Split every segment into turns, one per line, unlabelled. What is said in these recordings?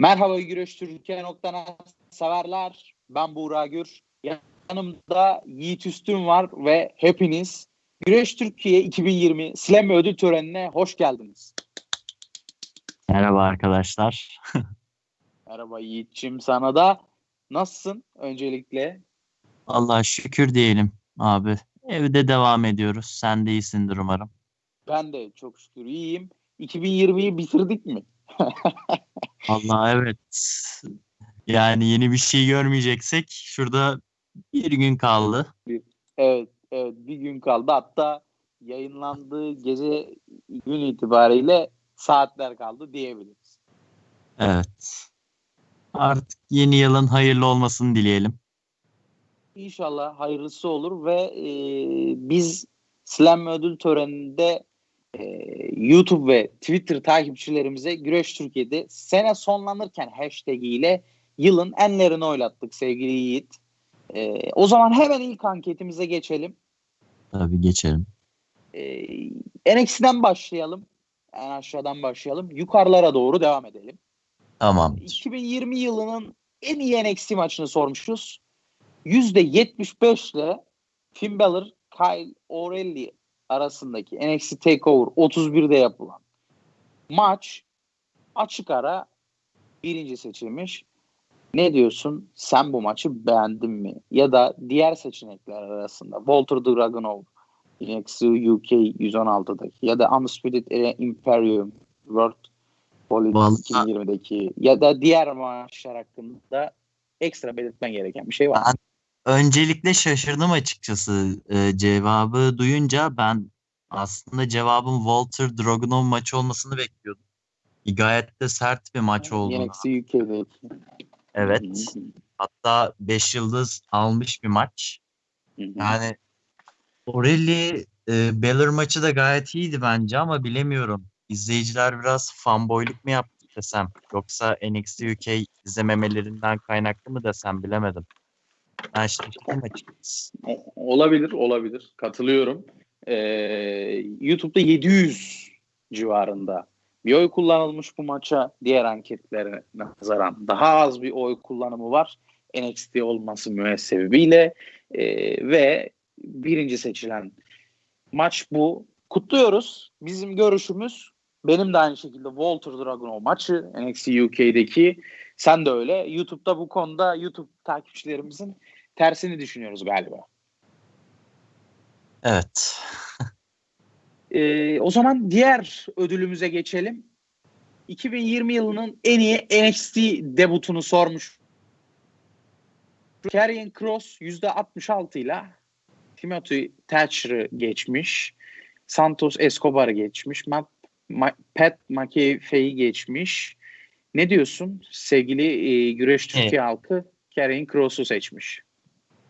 Merhaba Güreş Türkiye noktadan severler. Ben Buğra Gür. Yanımda Yiğit Üstün var ve hepiniz Güreş Türkiye 2020 Slam ödül törenine hoş geldiniz.
Merhaba arkadaşlar.
Merhaba Yiğit'ciğim sana da. Nasılsın öncelikle?
Allah şükür diyelim abi. Evde devam ediyoruz. Sen de iyisindir umarım.
Ben de çok şükür iyiyim. 2020'yi bitirdik mi?
Allah evet. Yani yeni bir şey görmeyeceksek şurada bir gün kaldı.
Evet, evet bir gün kaldı. Hatta yayınlandığı gece gün itibariyle saatler kaldı diyebiliriz.
Evet. Artık yeni yılın hayırlı olmasını dileyelim.
İnşallah hayırlısı olur ve e, biz Slam ödül töreninde e, YouTube ve Twitter takipçilerimize Güreş Türkiye'de sene sonlanırken hashtag ile yılın enlerini oylattık sevgili Yiğit. E, o zaman hemen ilk anketimize geçelim.
Tabii geçelim.
E, NXT'den başlayalım. En aşağıdan başlayalım. Yukarılara doğru devam edelim.
Tamam.
2020 yılının en iyi NXT maçını sormuşuz. %75 ile Finn Balor, Kyle O'Reilly arasındaki NXT TakeOver 31'de yapılan maç açık ara birinci seçilmiş. Ne diyorsun? Sen bu maçı beğendin mi? Ya da diğer seçenekler arasında Walter Dragunov NXT UK 116'daki ya da Undisputed Imperium World Politics 2020'deki ya da diğer maçlar hakkında ekstra belirtmen gereken bir şey var.
Ben öncelikle şaşırdım açıkçası e, cevabı duyunca ben aslında cevabın Walter Dragunov maçı olmasını bekliyordum. Gayet de sert bir maç oldu.
UK'deki.
Evet. Hatta 5 yıldız almış bir maç. Yani Orelli e, Beller maçı da gayet iyiydi bence ama bilemiyorum. İzleyiciler biraz fanboyluk mu yaptı desem yoksa NXT UK izlememelerinden kaynaklı mı desem bilemedim. Ben şaşırdım açıkçası.
Olabilir, olabilir. Katılıyorum. Ee, YouTube'da 700 civarında bir oy kullanılmış bu maça. Diğer anketlere nazaran daha az bir oy kullanımı var. NXT olması müessebebiyle ee, ve birinci seçilen maç bu. Kutluyoruz. Bizim görüşümüz benim de aynı şekilde Walter Dragunov maçı NXT UK'deki sen de öyle. YouTube'da bu konuda YouTube takipçilerimizin tersini düşünüyoruz galiba.
Evet.
ee, o zaman diğer ödülümüze geçelim. 2020 yılının en iyi NXT debutunu sormuş. Karrion Cross %66 ile Timothy Thatcher'ı geçmiş. Santos Escobar'ı geçmiş. Matt, Ma, Pat McAfee'yi geçmiş. Ne diyorsun sevgili e, güreş Türkiye evet. halkı Karrion Cross'u seçmiş.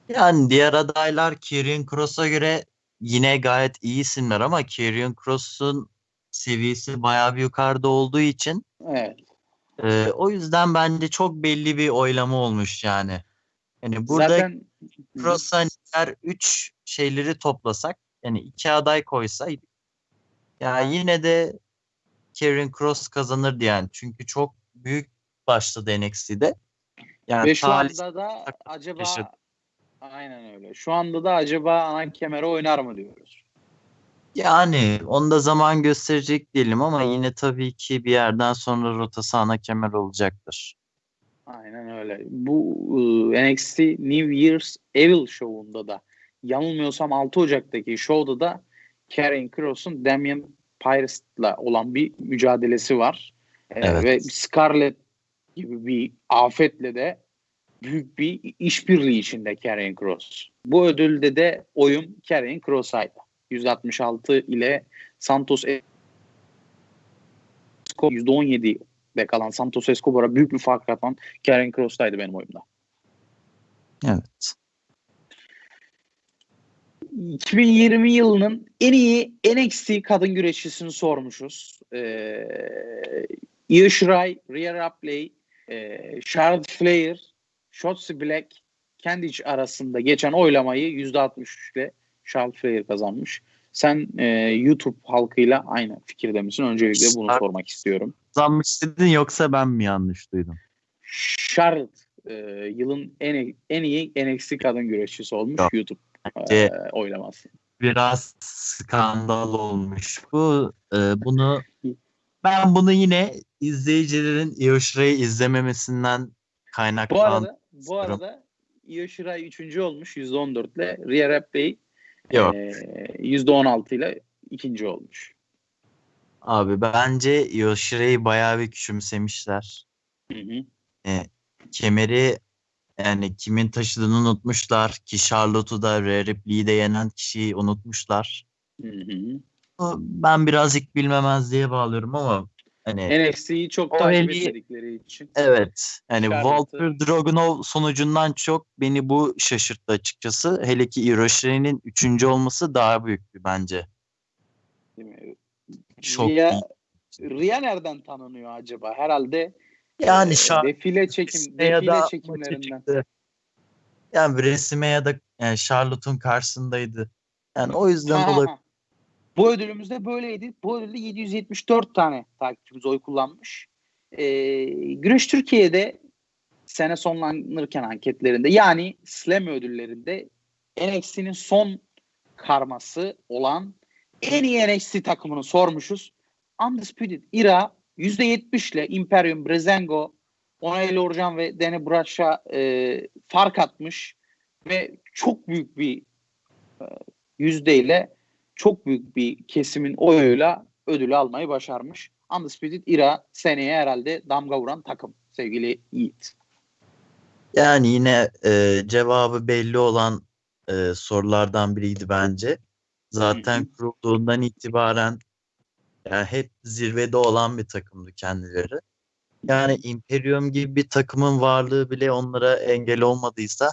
Yani diğer adaylar Karrion Cross'a göre yine gayet iyi isimler ama Karrion Cross'un seviyesi bayağı bir yukarıda olduğu için
evet.
e, o yüzden bence çok belli bir oylama olmuş yani. Yani burada
Zaten
Cross'a diğer 3 şeyleri toplasak yani iki aday koysaydık ya yine de Karrion Cross kazanırdı yani. Çünkü çok büyük başladı NXT'de.
Yani Ve şu anda da acaba yaşadı. aynen öyle. Şu anda da acaba ana kemere oynar mı diyoruz.
Yani onda zaman gösterecek diyelim ama yine tabii ki bir yerden sonra rotası ana kemer olacaktır.
Aynen öyle. Bu e, NXT New Year's Evil şovunda da yanılmıyorsam 6 Ocak'taki şovda da Karrion Cross'un Damian Priest'la olan bir mücadelesi var.
Evet.
Ee, ve Scarlett gibi bir afetle de büyük bir işbirliği içinde Karrion Cross. Bu ödülde de oyum Karrion Cross'aydı. 166 ile Santos Escobar %17'de kalan Santos Escobar'a büyük bir fark atan Karrion Cross'taydı benim oyumda.
Evet.
2020 yılının en iyi NXT kadın güreşçisini sormuşuz. Ee, Io Shirai, Rhea Ripley, e, Charlotte Flair, Shotzi Black, Candice arasında geçen oylamayı %63 ile Charlotte Flair kazanmış. Sen e, YouTube halkıyla aynı fikirde misin? Öncelikle bunu sormak istiyorum.
Kazanmış dedin yoksa ben mi yanlış duydum?
Charlotte e, yılın en en iyi NXT kadın güreşçisi olmuş Yok. YouTube e, oylaması.
Biraz skandal olmuş bu. E, bunu ben bunu yine izleyicilerin Io Shirai'yi izlememesinden kaynaklan.
Bu arada bu arada Io Shirai 3. olmuş %14 ile Rhea Ripley Yok. E, %16 ile ikinci olmuş.
Abi bence Io Shirai'yi bayağı bir küçümsemişler. Hı hı. E, kemeri yani kimin taşıdığını unutmuşlar. Ki Charlotte'u da Rhea Ripley'i de yenen kişiyi unutmuşlar. Hı hı. Ben birazcık bilmemez diye bağlıyorum ama hani
NXT'yi çok takip etmedikleri için.
Evet. Yani Walter Dragunov sonucundan çok beni bu şaşırttı açıkçası. Hele ki Hiroshi'nin üçüncü olması daha büyük bir bence.
Değil mi? Çok Ria, Ria nereden tanınıyor acaba? Herhalde yani e, defile çekim defile çekimlerinden.
Yani resime ya da yani Charlotte'un karşısındaydı. Yani o yüzden olabilir.
Bu ödülümüzde böyleydi. Bu ödülde 774 tane takipçimiz oy kullanmış. Ee, Güreş Türkiye'de sene sonlanırken anketlerinde yani Slam ödüllerinde NXT'nin son karması olan en iyi NXT takımını sormuşuz. Undisputed Era %70 ile Imperium, Brezengo, Onay Orjan ve Dene Braş'a e, fark atmış ve çok büyük bir e, yüzdeyle çok büyük bir kesimin oyuyla ödülü almayı başarmış. Undisputed Era seneye herhalde damga vuran takım sevgili Yiğit.
Yani yine e, cevabı belli olan e, sorulardan biriydi bence. Zaten kurulduğundan itibaren yani hep zirvede olan bir takımdı kendileri. Yani Imperium gibi bir takımın varlığı bile onlara engel olmadıysa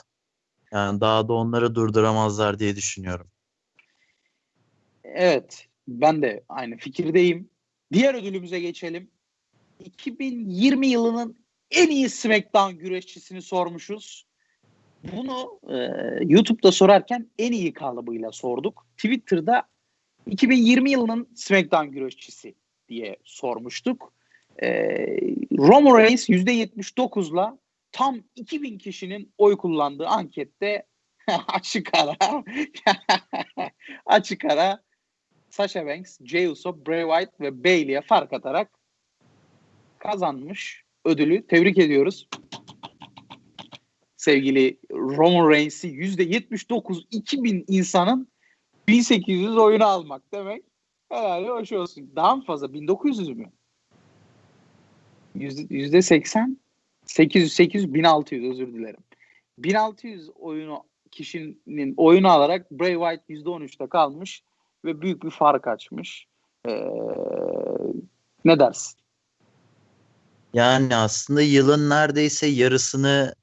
yani daha da onları durduramazlar diye düşünüyorum.
Evet, ben de aynı fikirdeyim. Diğer ödülümüze geçelim. 2020 yılının en iyi SmackDown güreşçisini sormuşuz. Bunu e, YouTube'da sorarken en iyi kalıbıyla sorduk. Twitter'da 2020 yılının SmackDown güreşçisi diye sormuştuk. E, Roman Reigns %79'la tam 2000 kişinin oy kullandığı ankette açık ara açık ara Sasha Banks, Jey Uso, Bray Wyatt ve Bayley'e fark atarak kazanmış ödülü. Tebrik ediyoruz. Sevgili Roman Reigns'i %79 2000 insanın 1800 oyunu almak demek. Herhalde hoş olsun. Daha mı fazla? 1900 mü? Yüzde 80 800 800 1600 özür dilerim. 1600 oyunu kişinin oyunu alarak Bray Wyatt %13'te kalmış ve büyük bir fark açmış. Ee, ne dersin?
Yani aslında yılın neredeyse yarısını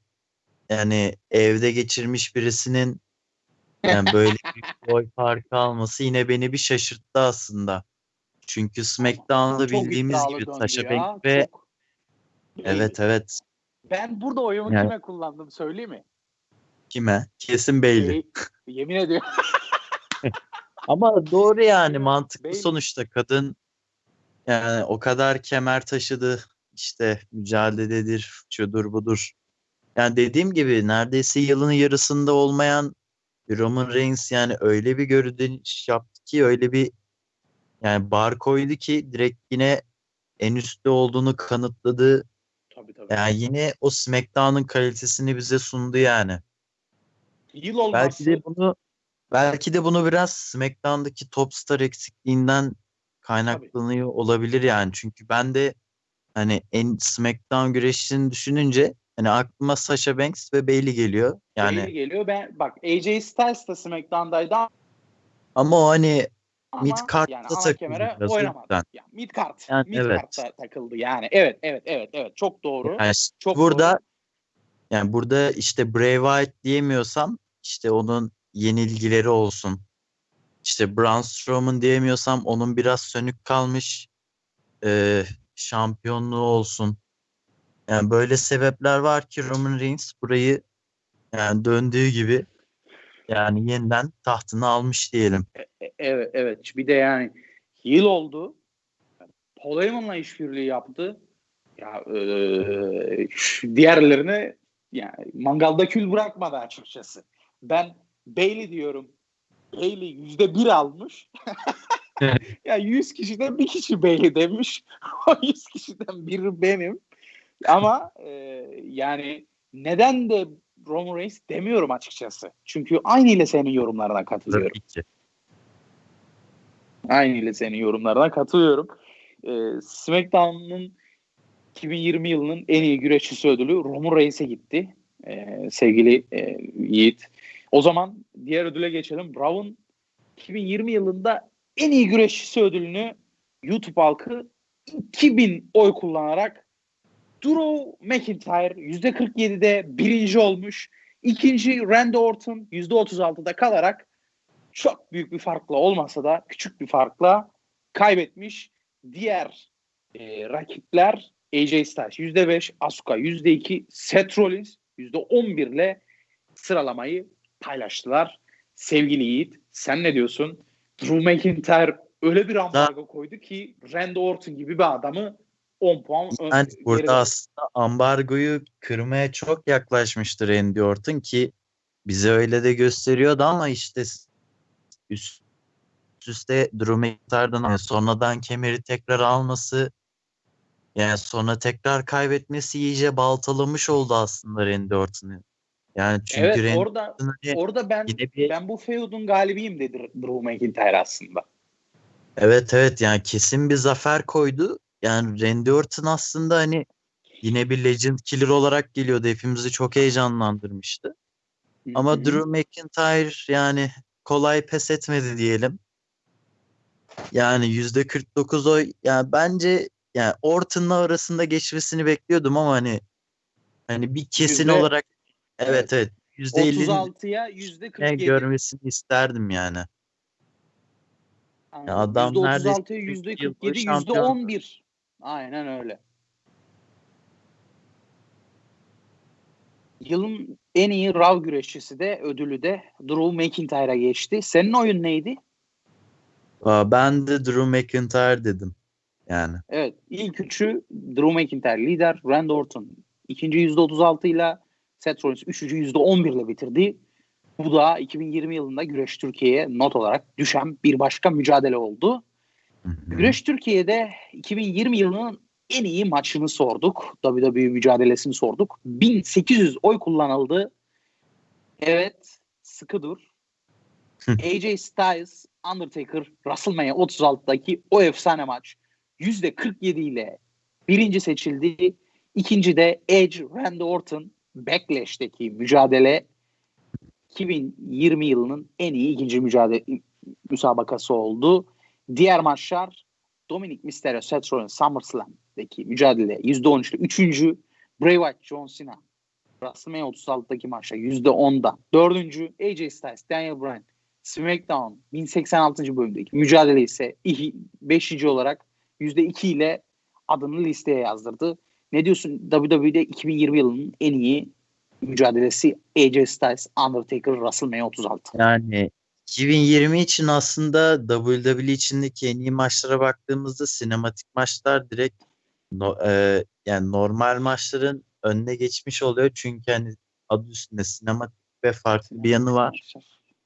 yani evde geçirmiş birisinin yani böyle bir boy farkı alması yine beni bir şaşırttı aslında. Çünkü SmackDown'da bildiğimiz gibi Sasha Banks ve çok... evet evet.
Ben burada oyumu yani... kime kullandım söyleyeyim mi?
Kime? Kesin Bailey.
Yemin ediyorum.
Ama doğru yani mantıklı Bailey. sonuçta kadın yani o kadar kemer taşıdı işte mücadeledir, şudur budur. Yani dediğim gibi neredeyse yılın yarısında olmayan Roman Reigns yani öyle bir görünüş yaptı ki öyle bir yani bar koydu ki direkt yine en üstte olduğunu kanıtladı. Tabii tabii. Yani yine o SmackDown'un kalitesini bize sundu yani. Yıl olması. Belki de bunu belki de bunu biraz SmackDown'daki top star eksikliğinden kaynaklanıyor tabii. olabilir yani. Çünkü ben de hani en SmackDown güreşini düşününce Hani aklıma Sasha Banks ve Bailey geliyor. Yani
Bailey geliyor. Ben bak AJ Styles da SmackDown'daydı
ama o hani ama mid card'da yani
takıldı biraz oynamadı. Yani mid card. Yani, mid evet. card'da takıldı yani. Evet evet evet evet çok doğru.
Yani
çok
burada doğru. yani burada işte Bray Wyatt diyemiyorsam işte onun yenilgileri olsun. İşte Braun Strowman diyemiyorsam onun biraz sönük kalmış e, şampiyonluğu olsun. Yani böyle sebepler var ki Roman Reigns burayı yani döndüğü gibi yani yeniden tahtını almış diyelim.
E, e, evet, evet. Bir de yani yıl oldu. Paul Heyman'la işbirliği yaptı. Ya e, diğerlerine yani mangalda kül bırakmadı açıkçası. Ben Bailey diyorum. Bailey yüzde bir almış. ya 100 kişiden bir kişi Bailey demiş. o 100 kişiden biri benim. Ama e, yani neden de Roman Reigns demiyorum açıkçası. Çünkü aynı ile senin yorumlarına katılıyorum.
Tabii ki.
Aynı ile senin yorumlarına katılıyorum. Ee, SmackDown'un 2020 yılının en iyi güreşçisi ödülü Roman Reigns'e gitti. Ee, sevgili e, Yiğit. O zaman diğer ödüle geçelim. Brown 2020 yılında en iyi güreşçisi ödülünü YouTube halkı 2000 oy kullanarak Drew McIntyre %47'de birinci olmuş. İkinci Randy Orton %36'da kalarak çok büyük bir farkla olmasa da küçük bir farkla kaybetmiş. Diğer e, rakipler AJ Styles %5, Asuka %2, Seth Rollins %11 ile sıralamayı paylaştılar. Sevgili Yiğit sen ne diyorsun? Drew McIntyre öyle bir ambargo koydu ki Randy Orton gibi bir adamı 10 puan
yani burada aslında ambargoyu kırmaya çok yaklaşmıştır Randy Orton ki bize öyle de gösteriyordu ama işte üst üste Drew McIntyre'dan yani sonradan kemeri tekrar alması yani sonra tekrar kaybetmesi iyice baltalamış oldu aslında Randy Orton'u. Yani çünkü
evet,
Randy
orada
Orton'u
orada ben
bir...
ben bu feud'un galibiyim dedi Drew McIntyre aslında.
Evet evet yani kesin bir zafer koydu. Yani Randy Orton aslında hani yine bir legend killer olarak geliyordu. Hepimizi çok heyecanlandırmıştı. Hı-hı. Ama Drew McIntyre yani kolay pes etmedi diyelim. Yani yüzde 49 oy yani bence yani Orton'la arasında geçmesini bekliyordum ama hani hani bir kesin
Yüzde-
olarak evet evet yüzde 50'nin
36'ya yüzde 47.
görmesini isterdim yani.
Anladım.
Ya adam
%36'ya
neredeyse
yüzde
yıl boyu
47, yüzde
şampiyon.
11. Aynen öyle. Yılın en iyi Raw güreşçisi de ödülü de Drew McIntyre'a geçti. Senin oyun neydi?
Aa, Ben de Drew McIntyre dedim. Yani
Evet. ilk üçü Drew McIntyre lider. Randy Orton ikinci yüzde 36 ile Seth Rollins üçüncü yüzde 11 ile bitirdi. Bu da 2020 yılında Güreş Türkiye'ye not olarak düşen bir başka mücadele oldu. Güreş Türkiye'de 2020 yılının en iyi maçını sorduk. WWE mücadelesini sorduk. 1800 oy kullanıldı. Evet, sıkı dur. AJ Styles, Undertaker, WrestleMania 36'daki o efsane maç %47 ile birinci seçildi. İkinci de Edge, Randy Orton, Backlash'teki mücadele 2020 yılının en iyi ikinci mücadele müsabakası oldu. Diğer maçlar Dominic Mysterio, Seth Rollins, SummerSlam'daki mücadele %13 ile üçüncü Bray Wyatt, John Cena WrestleMania 36'daki maçta %10'da. Dördüncü AJ Styles, Daniel Bryan, SmackDown 1086. bölümdeki mücadele ise 5. olarak %2 ile adını listeye yazdırdı. Ne diyorsun WWE'de 2020 yılının en iyi mücadelesi AJ Styles, Undertaker, WrestleMania 36.
Yani 2020 için aslında WWE içindeki en iyi maçlara baktığımızda sinematik maçlar direkt no- e, yani normal maçların önüne geçmiş oluyor. Çünkü hani adı üstünde sinematik ve farklı bir yanı var.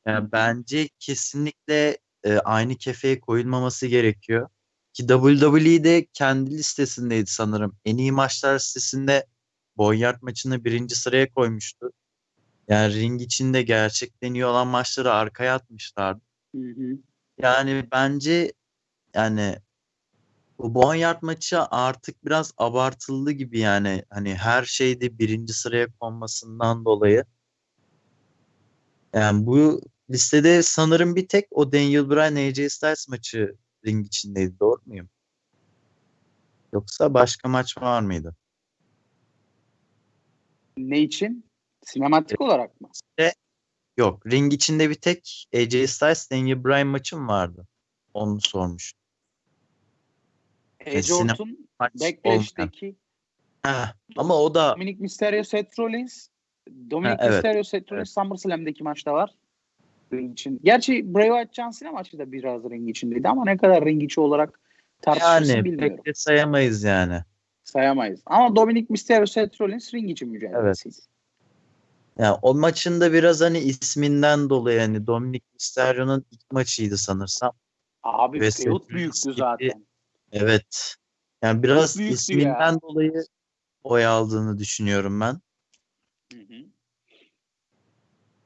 Yani bence kesinlikle e, aynı kefeye koyulmaması gerekiyor. Ki WWE de kendi listesindeydi sanırım. En iyi maçlar listesinde Boyard maçını birinci sıraya koymuştu. Yani ring içinde gerçekten iyi olan maçları arkaya atmışlardı.
Hı hı.
Yani bence yani bu Boyard maçı artık biraz abartıldı gibi yani. Hani her şeyde birinci sıraya konmasından dolayı. Yani bu listede sanırım bir tek o Daniel Bryan AJ Styles maçı ring içindeydi. Doğru muyum? Yoksa başka maç var mıydı?
Ne için? Sinematik olarak mı?
Yok. Ring içinde bir tek AJ Styles Daniel Bryan maçı mı vardı? Onu sormuş.
Edge Orton, Backlash'teki
Ha, ama o da
Dominic Mysterio, Seth Rollins, Dominic
Ha, evet.
Mysterio, Seth Rollins SummerSlam'deki maçta var. Ring için. Gerçi Bray Wyatt John Cena maçı da biraz ring içindeydi ama ne kadar ring içi olarak tartışırsın
Yani
bilmiyorum.
pek de sayamayız yani.
Sayamayız. Ama Dominic Mysterio Seth Rollins ring için mücadelesiydi.
Yani o maçında biraz hani isminden dolayı hani Dominic Mysterio'nun ilk maçıydı sanırsam.
Abi
Ve
feud büyüktü zaten.
Evet. Yani biraz isminden
ya.
dolayı oy aldığını düşünüyorum ben.
Hı hı.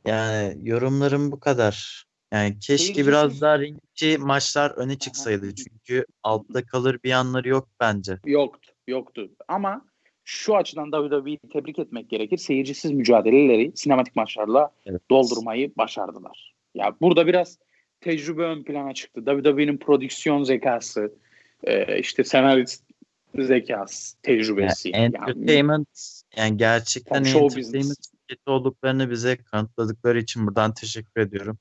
Yani yorumlarım bu kadar. Yani keşke
Seyircisiz-
biraz daha ringçi maçlar öne çıksaydı. Çünkü altta kalır bir yanları yok bence.
Yoktu. Yoktu. Ama şu açıdan WWE'yi tebrik etmek gerekir. Seyircisiz mücadeleleri sinematik maçlarla
Evet.
doldurmayı başardılar. Ya burada biraz tecrübe ön plana çıktı. WWE'nin prodüksiyon zekası, işte senarist zekası, tecrübesi.
Yani
Yani-
entertainment yani gerçekten
Tabii show
entertainment şirketi olduklarını bize kanıtladıkları için buradan teşekkür ediyorum.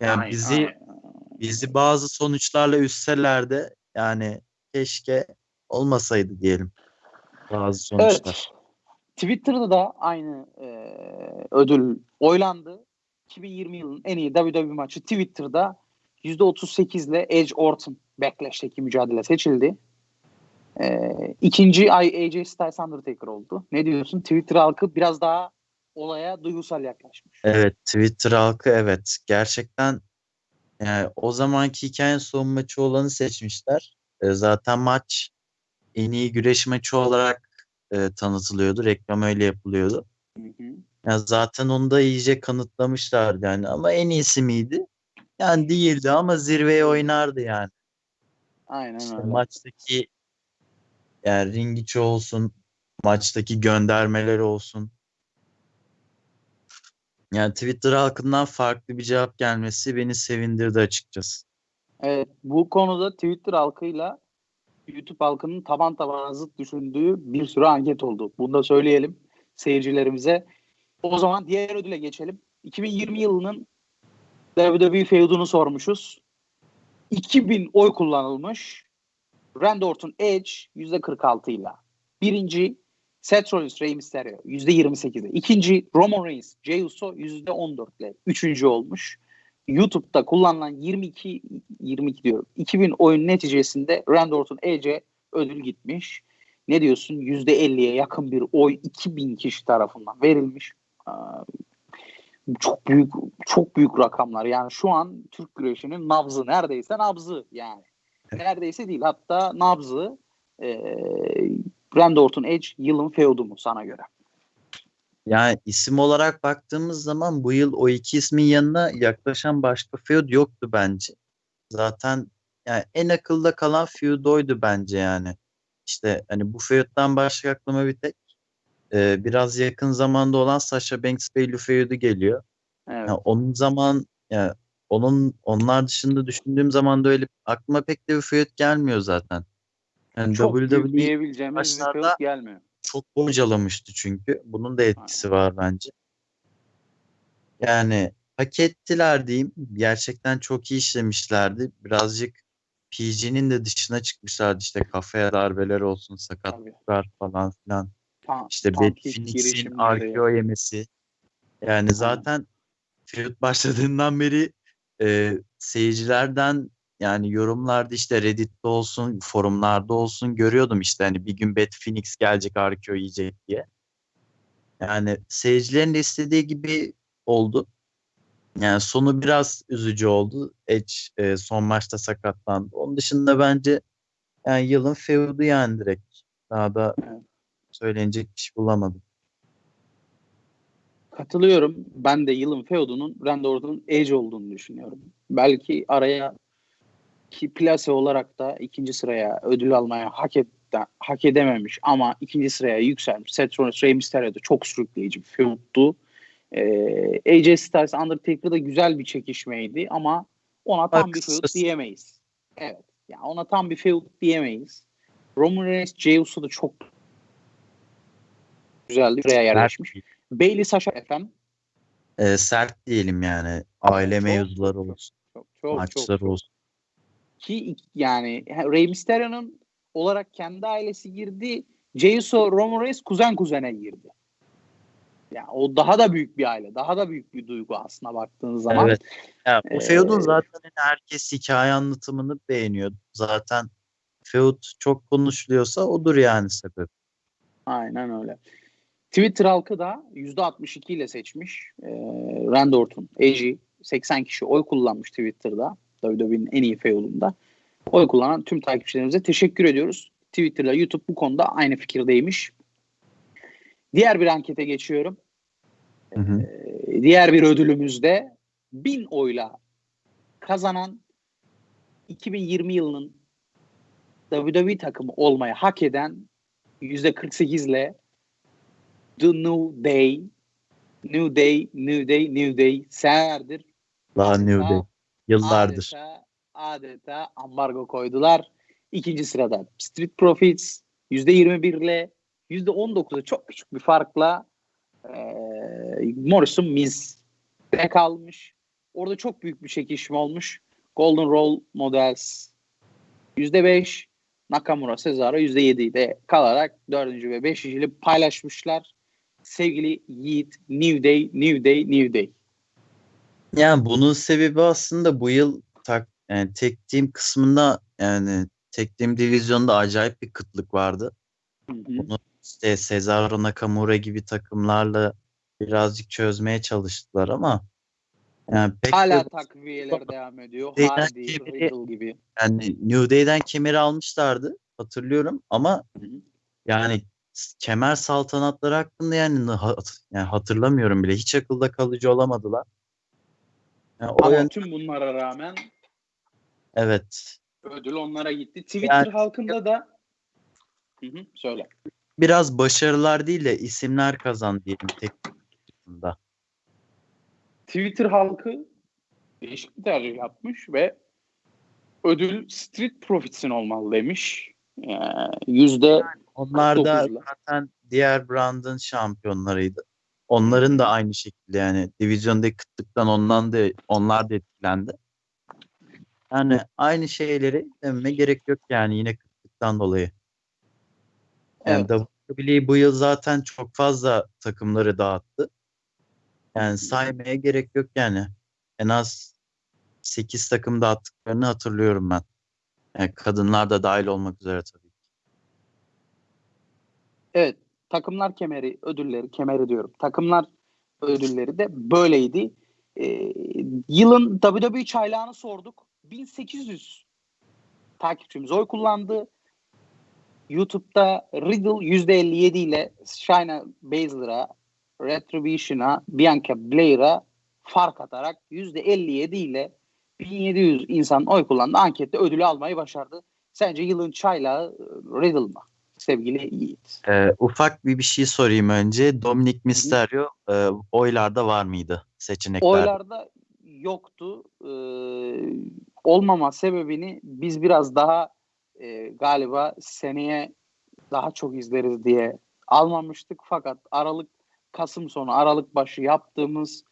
Yani
Aynen,
bizi
aynen.
bizi bazı sonuçlarla üstseler de yani keşke olmasaydı diyelim bazı sonuçlar.
Evet. Twitter'da da aynı e, ödül oylandı. 2020 yılının en iyi WWE maçı Twitter'da %38 ile Edge Orton Backlash'teki mücadele seçildi. E, ikinci ay AJ Styles Undertaker oldu. Ne diyorsun? Twitter halkı biraz daha olaya duygusal yaklaşmış.
Evet Twitter halkı evet gerçekten yani o zamanki hikayenin son maçı olanı seçmişler. E, zaten maç en iyi güreş maçı olarak e, tanıtılıyordu. Reklam öyle yapılıyordu.
Hı hı.
Ya zaten onu da iyice kanıtlamışlardı yani ama en iyisi miydi? Yani değildi ama zirveye oynardı yani.
Aynen
İşte
öyle.
maçtaki yani ring içi olsun, maçtaki göndermeler olsun. Yani Twitter halkından farklı bir cevap gelmesi beni sevindirdi açıkçası.
Evet, bu konuda Twitter halkıyla YouTube halkının taban tabana zıt düşündüğü bir sürü anket oldu. Bunu da söyleyelim seyircilerimize. O zaman diğer ödüle geçelim. 2020 yılının WWE feudunu sormuşuz. 2000 oy kullanılmış. Randy Orton Edge %46 ile. Birinci Seth Rollins Rey Mysterio %28 ile. İkinci Roman Reigns Jey Uso %14 ile. Üçüncü olmuş. YouTube'da kullanılan 22 22 diyorum. 2000 oyun neticesinde Randy Orton Edge'e ödül gitmiş. Ne diyorsun? %50'ye yakın bir oy 2000 kişi tarafından verilmiş. Çok büyük çok büyük rakamlar. Yani şu an Türk güreşinin nabzı neredeyse nabzı yani. Neredeyse değil hatta nabzı e, Randy Orton Edge yılın feudu mu sana göre?
Yani isim olarak baktığımız zaman bu yıl o iki ismin yanına yaklaşan başka feud yoktu bence. Zaten yani en akılda kalan feud oydu bence yani. İşte hani bu feud'dan başka aklıma bir tek e, biraz yakın zamanda olan Sasha Banks Bayley feud'u geliyor.
Evet.
Yani onun zaman yani onun onlar dışında düşündüğüm zaman da öyle aklıma pek de bir feud gelmiyor zaten. Yani
çok
WWE başlarda-
gelmiyor.
çok bocalamıştı çünkü. Bunun da etkisi var bence. Yani hak ettiler diyeyim. Gerçekten çok iyi işlemişlerdi. Birazcık PG'nin de dışına çıkmışlardı. İşte kafaya darbeler olsun, sakatlıklar falan filan.
Tam,
İşte
tam
Phoenix'in. RKO yemesi. Yani zaten feud başladığından beri e, seyircilerden yani yorumlarda işte Reddit'te olsun, forumlarda olsun görüyordum işte hani bir gün Beth Phoenix gelecek RKO yiyecek diye. Yani seyircilerin de istediği gibi oldu. Yani sonu biraz üzücü oldu. Edge e, son maçta sakatlandı. Onun dışında bence yani yılın feudu yani direkt. Daha da söylenecek bir şey bulamadım.
Katılıyorum. Ben de yılın feudunun Randy Orton'un Edge olduğunu düşünüyorum. Belki araya ki plase olarak da ikinci sıraya ödül almaya hak, et, hak edememiş ama ikinci sıraya yükselmiş. Seth Rollins, Rey Mysterio'da çok sürükleyici bir feuddu. Ee, AJ Styles, Undertaker'da güzel bir çekişmeydi ama ona tam bir feud diyemeyiz. Evet. Yani ona tam bir feud diyemeyiz. Roman Reigns, Jey Uso da çok güzeldi. Buraya yerleşmiş. Bailey Sasha efendim.
e, sert diyelim yani. Aile
Çok,
mevzuları olsun,
Çok çok
maçlar
çok.
olsun.
Ki yani Rey Mysterio'nun olarak kendi ailesi girdi. Jey Uso, Roman Reigns kuzen kuzene girdi. Yani o daha da büyük bir aile. Daha da büyük bir duygu aslında baktığın zaman.
Evet. Ya, o
Ee,
feud'un zaten herkes hikaye anlatımını beğeniyor. Zaten feud çok konuşuluyorsa odur yani sebep.
Aynen öyle. Twitter halkı da %62 ile seçmiş. Ee, Randy Orton, AJ 80 kişi oy kullanmış Twitter'da. WWE'nin en iyi feudunda. Oy kullanan tüm takipçilerimize teşekkür ediyoruz. Twitter'la YouTube bu konuda aynı fikirdeymiş. Diğer bir ankete geçiyorum.
Hı hı.
Ee, diğer bir ödülümüzde 1000 oyla kazanan 2020 yılının WWE takımı olmaya hak eden %48 ile The New Day New Day, New Day, New Day senelerdir
Daha New Day. Yıllardır.
adeta, adeta ambargo koydular. İkinci sırada Street Profits %21 ile %19'a çok küçük bir farkla eee Morrison Miz'de kalmış. Orada çok büyük bir çekişme olmuş. Golden Role Models %5, Nakamura Cesaro %7 ile kalarak 4. ve 5. ili paylaşmışlar. Sevgili Yiğit, New Day, New Day, New Day.
Yani bunun sebebi aslında bu yıl tak, yani tek team kısmında yani tek team divizyonda acayip bir kıtlık vardı.
Hı hı.
Bunu işte Cesaro Nakamura gibi takımlarla birazcık çözmeye çalıştılar ama yani pek de
Hala takviyeler devam ediyor. Hardy,
kemeri-
gibi.
yani New Day'den kemeri almışlardı hatırlıyorum ama
Hı
yani kemer saltanatları hakkında yani, hat- yani hatırlamıyorum bile hiç akılda kalıcı olamadılar. Yani o
Ama
yön-
tüm bunlara rağmen
evet
ödül onlara gitti. Twitter
Yani-
halkında da hı hı, söyle.
biraz başarılar değil de isimler kazandı diyelim tek.
Twitter halkı değişik bir tercih yapmış ve ödül Street Profits'in olmalı demiş. Yani Yüzde
Onlar da
49'la.
zaten diğer brandın şampiyonlarıydı. Onların da aynı şekilde yani divizyondaki kıtlıktan ondan da onlar da etkilendi. Yani aynı şeyleri dememe gerek yok yani yine kıtlıktan dolayı. Yani
Evet.
Bu yıl zaten çok fazla takımları dağıttı. Yani saymaya gerek yok yani. En az 8 takım dağıttıklarını hatırlıyorum ben. Yani kadınlar da dahil olmak üzere tabii.
Evet. Takımlar kemeri ödülleri kemeri diyorum. Takımlar ödülleri de böyleydi. Ee, yılın WWE çaylağını sorduk. 1800 takipçimiz oy kullandı. YouTube'da Riddle %57 ile Shayna Baszler'a, Retribution'a, Bianca Belair'a fark atarak %57 ile 1700 insan oy kullandı. Ankette ödülü almayı başardı. Sence yılın çaylağı Riddle mı? Sevgili Yiğit.
Ee, ufak bir bir şey sorayım önce. Dominic Mysterio e, oylarda var mıydı seçeneklerde?
Oylarda yoktu. Ee, olmama sebebini biz biraz daha e, galiba seneye daha çok izleriz diye almamıştık. Fakat Aralık Kasım sonu Aralık başı yaptığımız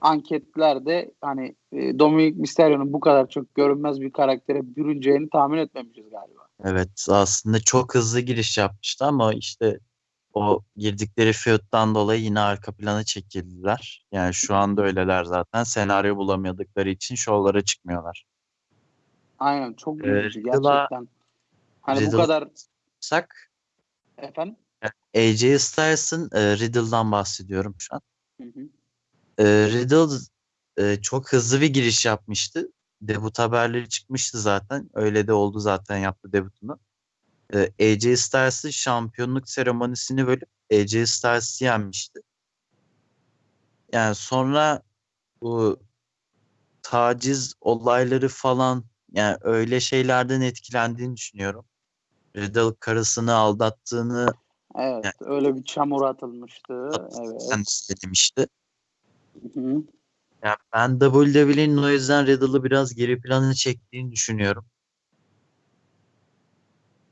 anketlerde hani e, Dominic Mysterio'nun bu kadar çok görünmez bir karaktere bürüneceğini tahmin etmemişiz galiba.
Evet aslında çok hızlı giriş yapmıştı ama işte o girdikleri feud'dan dolayı yine arka plana çekildiler. Yani şu anda öyleler zaten. Senaryo bulamadıkları için şovlara çıkmıyorlar.
Aynen çok
Ee,
üzücü
Riddle'a-
gerçekten. Hani bu
Riddle-
kadar
Sak
efendim.
AJ Styles'ın e, Riddle'dan bahsediyorum şu an.
Hı hı.
E, Riddle e, çok hızlı bir giriş yapmıştı. Debut haberleri çıkmıştı zaten. Öyle de oldu zaten yaptı debutunu. E, AJ Styles'ın şampiyonluk seremonisini bölüp AJ Styles'ı yenmişti. Yani sonra bu taciz olayları falan yani öyle şeylerden etkilendiğini düşünüyorum. Riddle karısını aldattığını
Evet,
Yani-
öyle bir çamur atılmıştı. Evet.
kendisi de demişti.
Hı hı.
Yani ben WWE'nin o yüzden Riddle'ı biraz geri plana çektiğini düşünüyorum.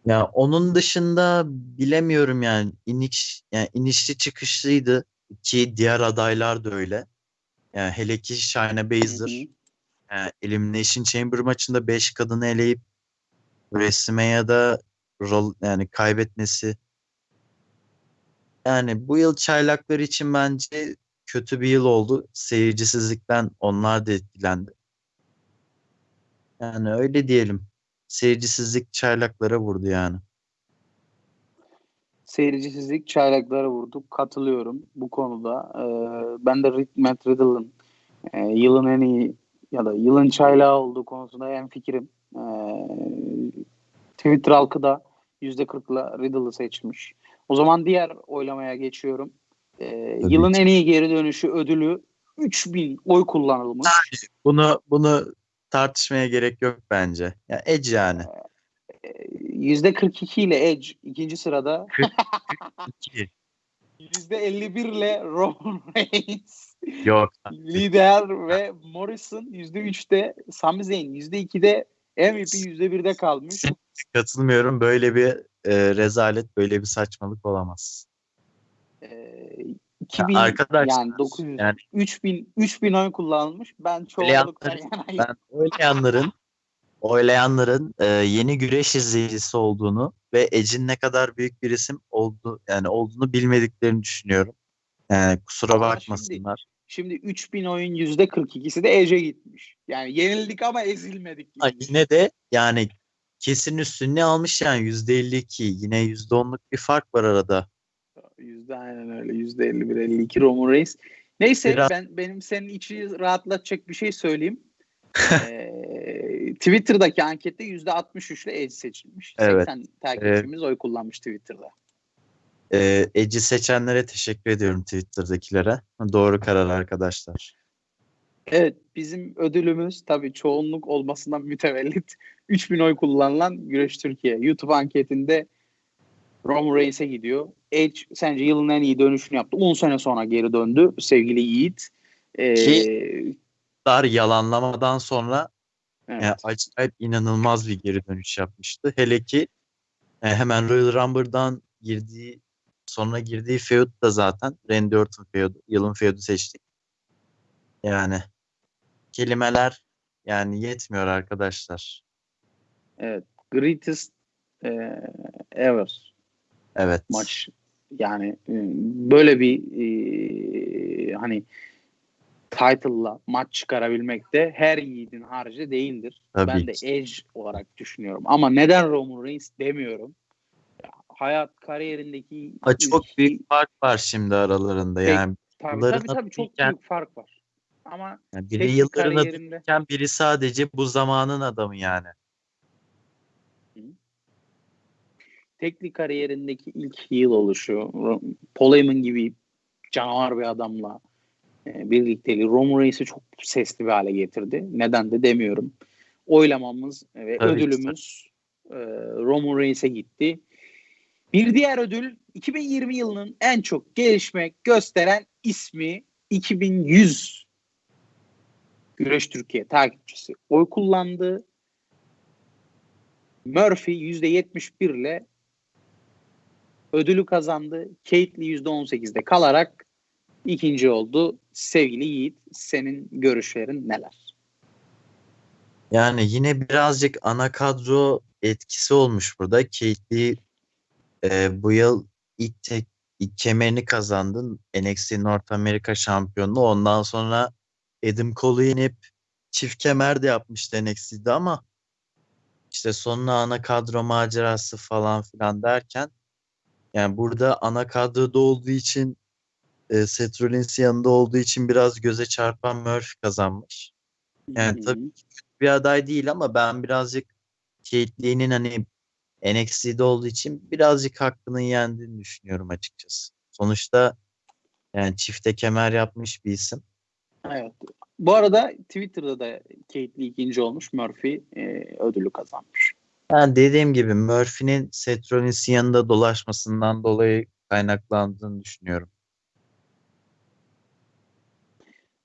Ya onun dışında bilemiyorum yani iniş yani inişli çıkışlıydı ki diğer adaylar da öyle. Yani hele ki Shayna Baszler
Hı hı.
yani Elimination Chamber maçında 5 kadını eleyip WrestleMania'da rol yani kaybetmesi yani bu yıl çaylaklar için bence kötü bir yıl oldu. Seyircisizlikten onlar da etkilendi. Yani öyle diyelim. Seyircisizlik çaylaklara vurdu yani.
Seyircisizlik çaylaklara vurdu. Katılıyorum bu konuda. Ee, ben de Matt Riddle'ın e, yılın en iyi ya da yılın çaylağı olduğu konusunda en fikrim. Ee, Twitter halkı da %40'la Riddle'ı seçmiş. O zaman diğer oylamaya geçiyorum. Ee, yılın en iyi geri dönüşü ödülü 3000 oy kullanılmış.
Bunu bunu tartışmaya gerek yok bence. Ya yani Edge yani.
%42 ile Edge ikinci sırada. %51 ile Roman Reigns.
Yok.
Lider ve Morrison %3'te, Sami Zayn %2'de, MVP %1'de kalmış.
Katılmıyorum. Böyle bir e, rezalet, böyle bir saçmalık olamaz.
Ee, 2000 ya arkadaşlar, yani 900 yani, 3000 3000 oy kullanılmış. Ben çoğunlukla yanayım.
Ben oylayanların oylayanların e, yeni güreş izleyicisi olduğunu ve Edge'in ne kadar büyük bir isim oldu yani olduğunu bilmediklerini düşünüyorum. Yani kusura ama bakmasınlar.
Şimdi, şimdi 3000 oyun %42'si de Edge'e gitmiş. Yani yenildik ama ezilmedik.
Ha, yine de yani kesin üstünlüğü almış yani %52 yine %10'luk bir fark var arada.
Yüzde aynen öyle. Yüzde 51 52 Roman Reigns. Neyse Biraz... ben benim senin içi rahatlatacak bir şey söyleyeyim. ee, Twitter'daki ankette yüzde 63 ile Edge seçilmiş. Evet. 80 takipçimiz evet. oy kullanmış Twitter'da.
Ee, Edge'i seçenlere teşekkür ediyorum Twitter'dakilere. Doğru karar arkadaşlar.
Evet bizim ödülümüz tabii çoğunluk olmasından mütevellit 3000 oy kullanılan Güreş Türkiye. YouTube anketinde Roman Reigns'e gidiyor. Edge sence yılın en iyi dönüşünü yaptı. 10 sene sonra geri döndü sevgili Yiğit.
Ee, Ki dar yalanlamadan sonra evet. yani acayip inanılmaz bir geri dönüş yapmıştı. Hele ki e, hemen Royal Rumble'dan girdiği sonra girdiği feud da zaten Randy Orton feudu. Yılın feudu seçtik. Yani kelimeler yani yetmiyor arkadaşlar.
Evet. Greatest e, ever
Evet.
Maç yani e, böyle bir e, hani title'la maç çıkarabilmek de her yiğidin harcı değildir. Tabii ben de Edge olarak düşünüyorum. Ama neden Roman Reigns demiyorum. Hayat kariyerindeki
ha, çok ilk, büyük fark var şimdi aralarında yani.
Tabii tabii, tabii çok büyük fark var. Ama
yani biri yıllarına kariyerinde... biri sadece bu zamanın adamı yani.
Teknik kariyerindeki ilk yıl oluşu, Paul Heyman gibi canavar bir adamla e, birlikteliği Roman Reigns'i çok sesli bir hale getirdi. Neden de demiyorum. Oylamamız ve Tabii ödülümüz e, Roman Reigns'e gitti. Bir diğer ödül 2020 yılının en çok gelişme gösteren ismi 2100 Güreş Türkiye takipçisi oy kullandı. Murphy %71 ile ödülü kazandı. Kately %18'de kalarak ikinci oldu. Sevgili Yiğit senin görüşlerin neler?
Yani yine birazcık ana kadro etkisi olmuş burada. Kately e, bu yıl ilk tek ilk kemerini kazandın. NXT North America şampiyonluğu. Ondan sonra Adam Cole'u yenip çift kemer de yapmıştı NXT'de ama işte sonuna ana kadro macerası falan filan derken yani burada ana kadroda olduğu için e, Seth Rollins yanında olduğu için biraz göze çarpan Murphy kazanmış. Yani tabii ki bir aday değil ama ben birazcık Kate hani NXT'de olduğu için birazcık hakkının yendiğini düşünüyorum açıkçası. Sonuçta yani çifte kemer yapmış bir isim.
Evet. Bu arada Twitter'da da Kate ikinci olmuş. Murphy e, ödülü kazanmış.
Yani dediğim gibi Murphy'nin Seth Rollins'in yanında dolaşmasından dolayı kaynaklandığını düşünüyorum.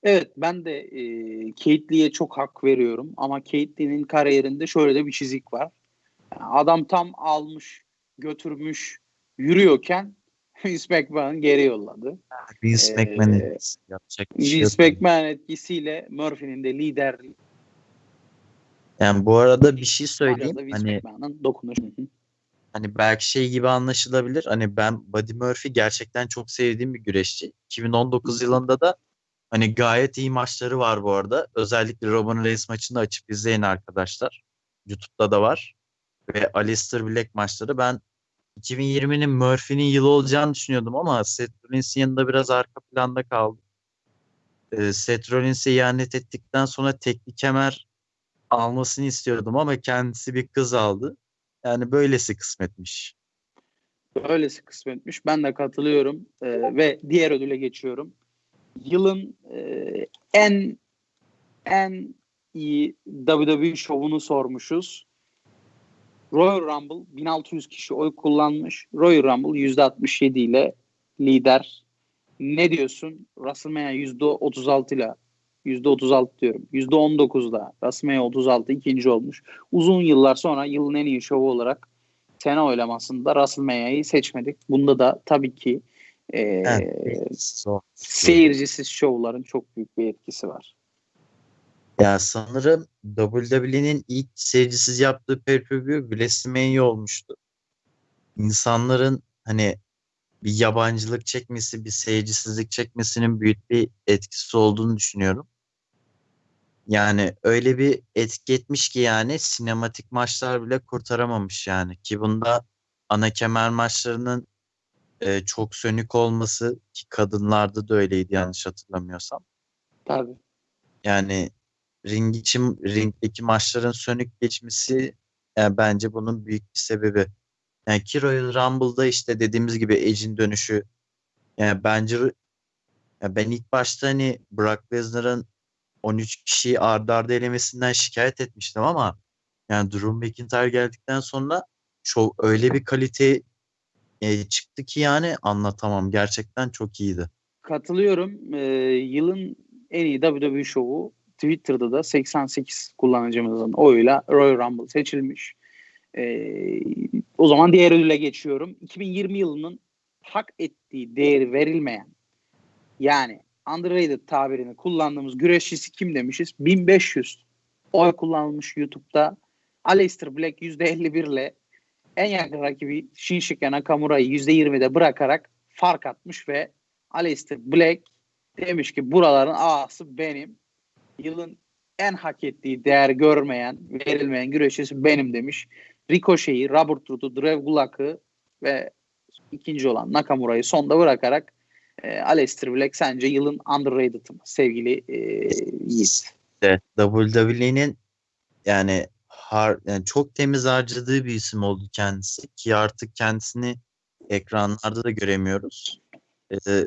Evet ben de e, Kate çok hak veriyorum ama Kate kariyerinde şöyle de bir çizik var. Yani adam tam almış, götürmüş, yürüyorken Vince McMahon geri yolladı.
Vince ee, McMahon etkisi
yapacak bir şey Vince McMahon etkisiyle Murphy'nin de liderliği
yani bu arada bir şey söyleyeyim. Hani hani belki şey gibi anlaşılabilir. Hani ben Buddy Murphy gerçekten çok sevdiğim bir güreşçi. 2019 yılında da hani gayet iyi maçları var bu arada. Özellikle Robin Reigns maçını açıp izleyin arkadaşlar. YouTube'da da var. Ve Alistair Black maçları. Ben 2020'nin Murphy'nin yılı olacağını düşünüyordum ama Seth Rollins'in yanında biraz arka planda kaldı. Ee, Seth Rollins'e ihanet ettikten sonra teknik kemer almasını istiyordum ama kendisi bir kız aldı. Yani böylesi kısmetmiş.
Böylesi kısmetmiş. Ben de katılıyorum ee, ve diğer ödüle geçiyorum. Yılın e, en en iyi WWE şovunu sormuşuz. Royal Rumble 1600 kişi oy kullanmış. Royal Rumble %67 ile lider. Ne diyorsun? WrestleMania %36 ile %36 diyorum. %19'da WrestleMania 36 ikinci olmuş. Uzun yıllar sonra yılın en iyi şovu olarak sene oylamasında WrestleMania'yı seçmedik. Bunda da tabii ki e, evet, seyircisiz şovların çok büyük bir etkisi var.
Ya sanırım WWE'nin ilk seyircisiz yaptığı pay-per-view WrestleMania olmuştu. İnsanların hani bir yabancılık çekmesi, bir seyircisizlik çekmesinin büyük bir etkisi olduğunu düşünüyorum. Yani öyle bir etki etmiş ki yani sinematik maçlar bile kurtaramamış yani. Ki bunda ana kemer maçlarının e, çok sönük olması ki kadınlarda da öyleydi yanlış hatırlamıyorsam.
Tabii.
Yani ring için ringdeki maçların sönük geçmesi yani bence bunun büyük bir sebebi. Yani ki Royal Rumble'da işte dediğimiz gibi Edge'in dönüşü yani bence yani ben ilk başta hani Brock Lesnar'ın 13 kişiyi ardı ardı elemesinden şikayet etmiştim ama yani Drew McIntyre geldikten sonra çok öyle bir kalite e, çıktı ki yani anlatamam. Gerçekten çok iyiydi.
Katılıyorum. Ee, yılın en iyi WWE şovu Twitter'da da 88 kullanıcımızın oyuyla Royal Rumble seçilmiş. Ee, o zaman diğer ödüle geçiyorum. 2020 yılının hak ettiği değeri verilmeyen yani underrated tabirini kullandığımız güreşçisi kim demişiz? 1500 oy kullanılmış YouTube'da. Aleister Black %51 ile en yakın rakibi Shinsuke Nakamura'yı %20'de bırakarak fark atmış ve Aleister Black demiş ki buraların ağası benim. Yılın en hak ettiği değer görmeyen, verilmeyen güreşçisi benim demiş. Ricochet'i, Robert Rood'u, Drew Gulak'ı ve ikinci olan Nakamura'yı sonda bırakarak e, Aleister Black sence yılın underrated mı sevgili e, Yiğit?
Evet, WWE'nin yani, har, yani çok temiz harcadığı bir isim oldu kendisi ki artık kendisini ekranlarda da göremiyoruz. Ee,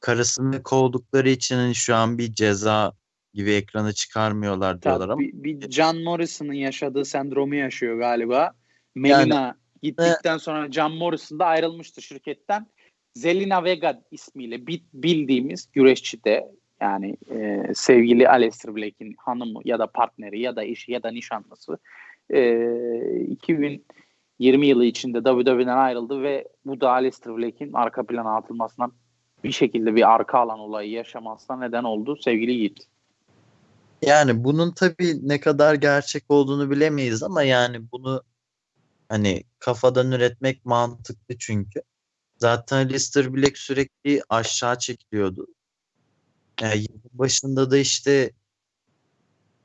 karısını kovdukları için hani şu an bir ceza gibi ekrana çıkarmıyorlar diyorlar ama.
Bir, bir John Morrison'ın yaşadığı sendromu yaşıyor galiba. Melina yani, gittikten sonra John Morrison da ayrılmıştı şirketten. Zelina Vega ismiyle bildiğimiz güreşçi de yani e, sevgili Aleister Black'in hanımı ya da partneri ya da eşi ya da nişanlısı e, 2020 yılı içinde WWE'den ayrıldı ve bu da Aleister Black'in arka plana atılmasına bir şekilde bir arka alan olayı yaşamasına neden oldu sevgili Yiğit.
Yani bunun tabii ne kadar gerçek olduğunu bilemeyiz ama yani bunu hani kafadan üretmek mantıklı çünkü. Zaten Leicester Black sürekli aşağı çekiliyordu. Yani başında da işte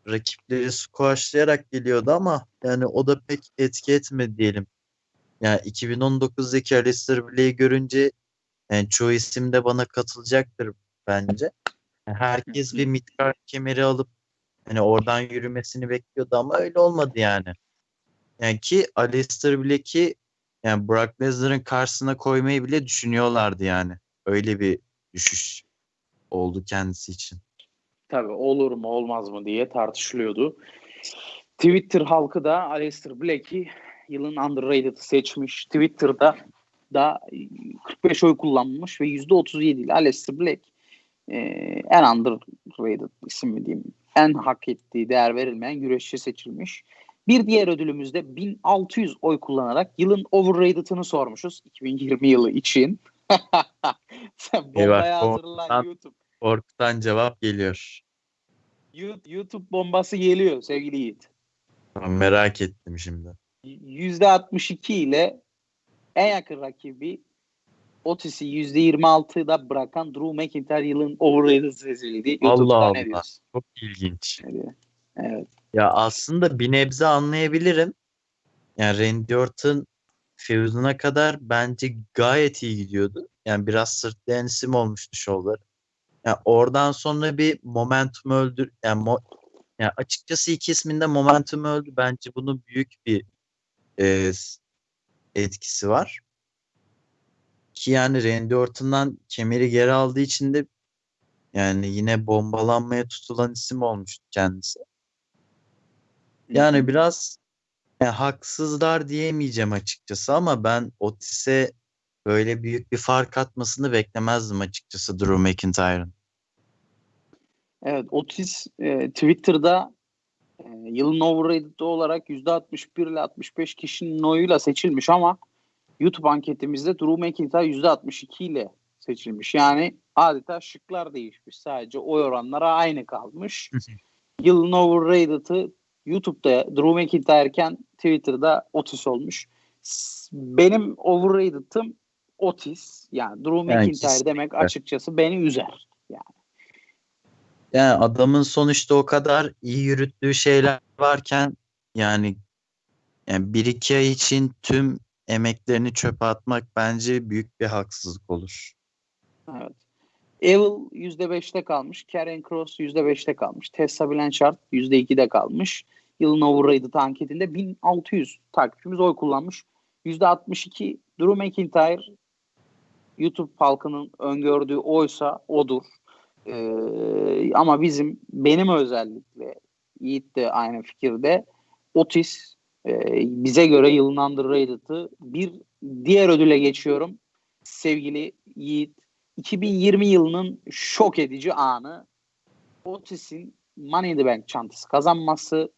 rakipleri squashlayarak geliyordu ama yani o da pek etki etmedi diyelim. Yani 2019'daki Alistair Black'i görünce yani çoğu isim de bana katılacaktır bence. Yani herkes bir midcard kemeri alıp hani oradan yürümesini bekliyordu ama öyle olmadı yani. Yani ki Alistair Black'i yani Brock Lesnar'ın karşısına koymayı bile düşünüyorlardı yani. Öyle bir düşüş oldu kendisi için.
Tabii olur mu olmaz mı diye tartışılıyordu. Twitter halkı da Aleister Black'i yılın underrated seçmiş. Twitter'da da 45 oy kullanmış ve %37 ile Aleister Black e, en underrated isim mi diyeyim en hak ettiği değer verilmeyen güreşçi seçilmiş. Bir diğer ödülümüzde 1600 oy kullanarak yılın overrated'ını sormuşuz 2020 yılı için. Sen bombaya hazırlan YouTube.
Korkutan cevap geliyor.
YouTube bombası geliyor sevgili Yiğit.
Merak ettim şimdi.
%62 ile en yakın rakibi Otis'i %26'da bırakan Drew McIntyre yılın overrated sezildi.
Allah Allah. Çok ilginç.
Evet.
Ya aslında bir nebze anlayabilirim. Yani Randy Orton feuduna kadar bence gayet iyi gidiyordu. Yani biraz sırtlayan isim olmuştu şovları. Yani oradan sonra bir momentum öldür yani, mo, yani açıkçası iki isminde momentum öldü. Bence bunun büyük bir e, etkisi var. Ki yani Randy Orton'dan kemeri geri aldığı için de yani yine bombalanmaya tutulan isim olmuştu kendisi. Yani biraz yani haksızlar diyemeyeceğim açıkçası ama ben Otis'e böyle büyük bir fark atmasını beklemezdim açıkçası Drew McIntyre'ın.
Evet Otis e, Twitter'da e, yılın overrated olarak %61 ile 65 kişinin oyuyla seçilmiş ama YouTube anketimizde Drew McIntyre %62 ile seçilmiş. Yani adeta şıklar değişmiş. Sadece oy oranları aynı kalmış. yılın overrated'ı YouTube'da Drew McIntyre iken Twitter'da Otis olmuş. Benim overrated'ım Otis. Yani Drew McIntyre yani demek açıkçası beni üzer. Yani.
Yani adamın sonuçta o kadar iyi yürüttüğü şeyler varken yani yani bir iki ay için tüm emeklerini çöpe atmak bence büyük bir haksızlık olur.
Evet. Evil %5'te kalmış. Karen Cross %5'te kalmış. Tessa Blanchard %2'de kalmış. Yılın overrated anketinde 1600 takipçimiz oy kullanmış. %62 Drew McIntyre YouTube halkının öngördüğü oysa odur. Ee, ama bizim benim özellikle Yiğit de aynı fikirde Otis e, bize göre yılın underrated'ı bir diğer ödüle geçiyorum. Sevgili Yiğit 2020 yılının şok edici anı Otis'in Money in the Bank çantası kazanması,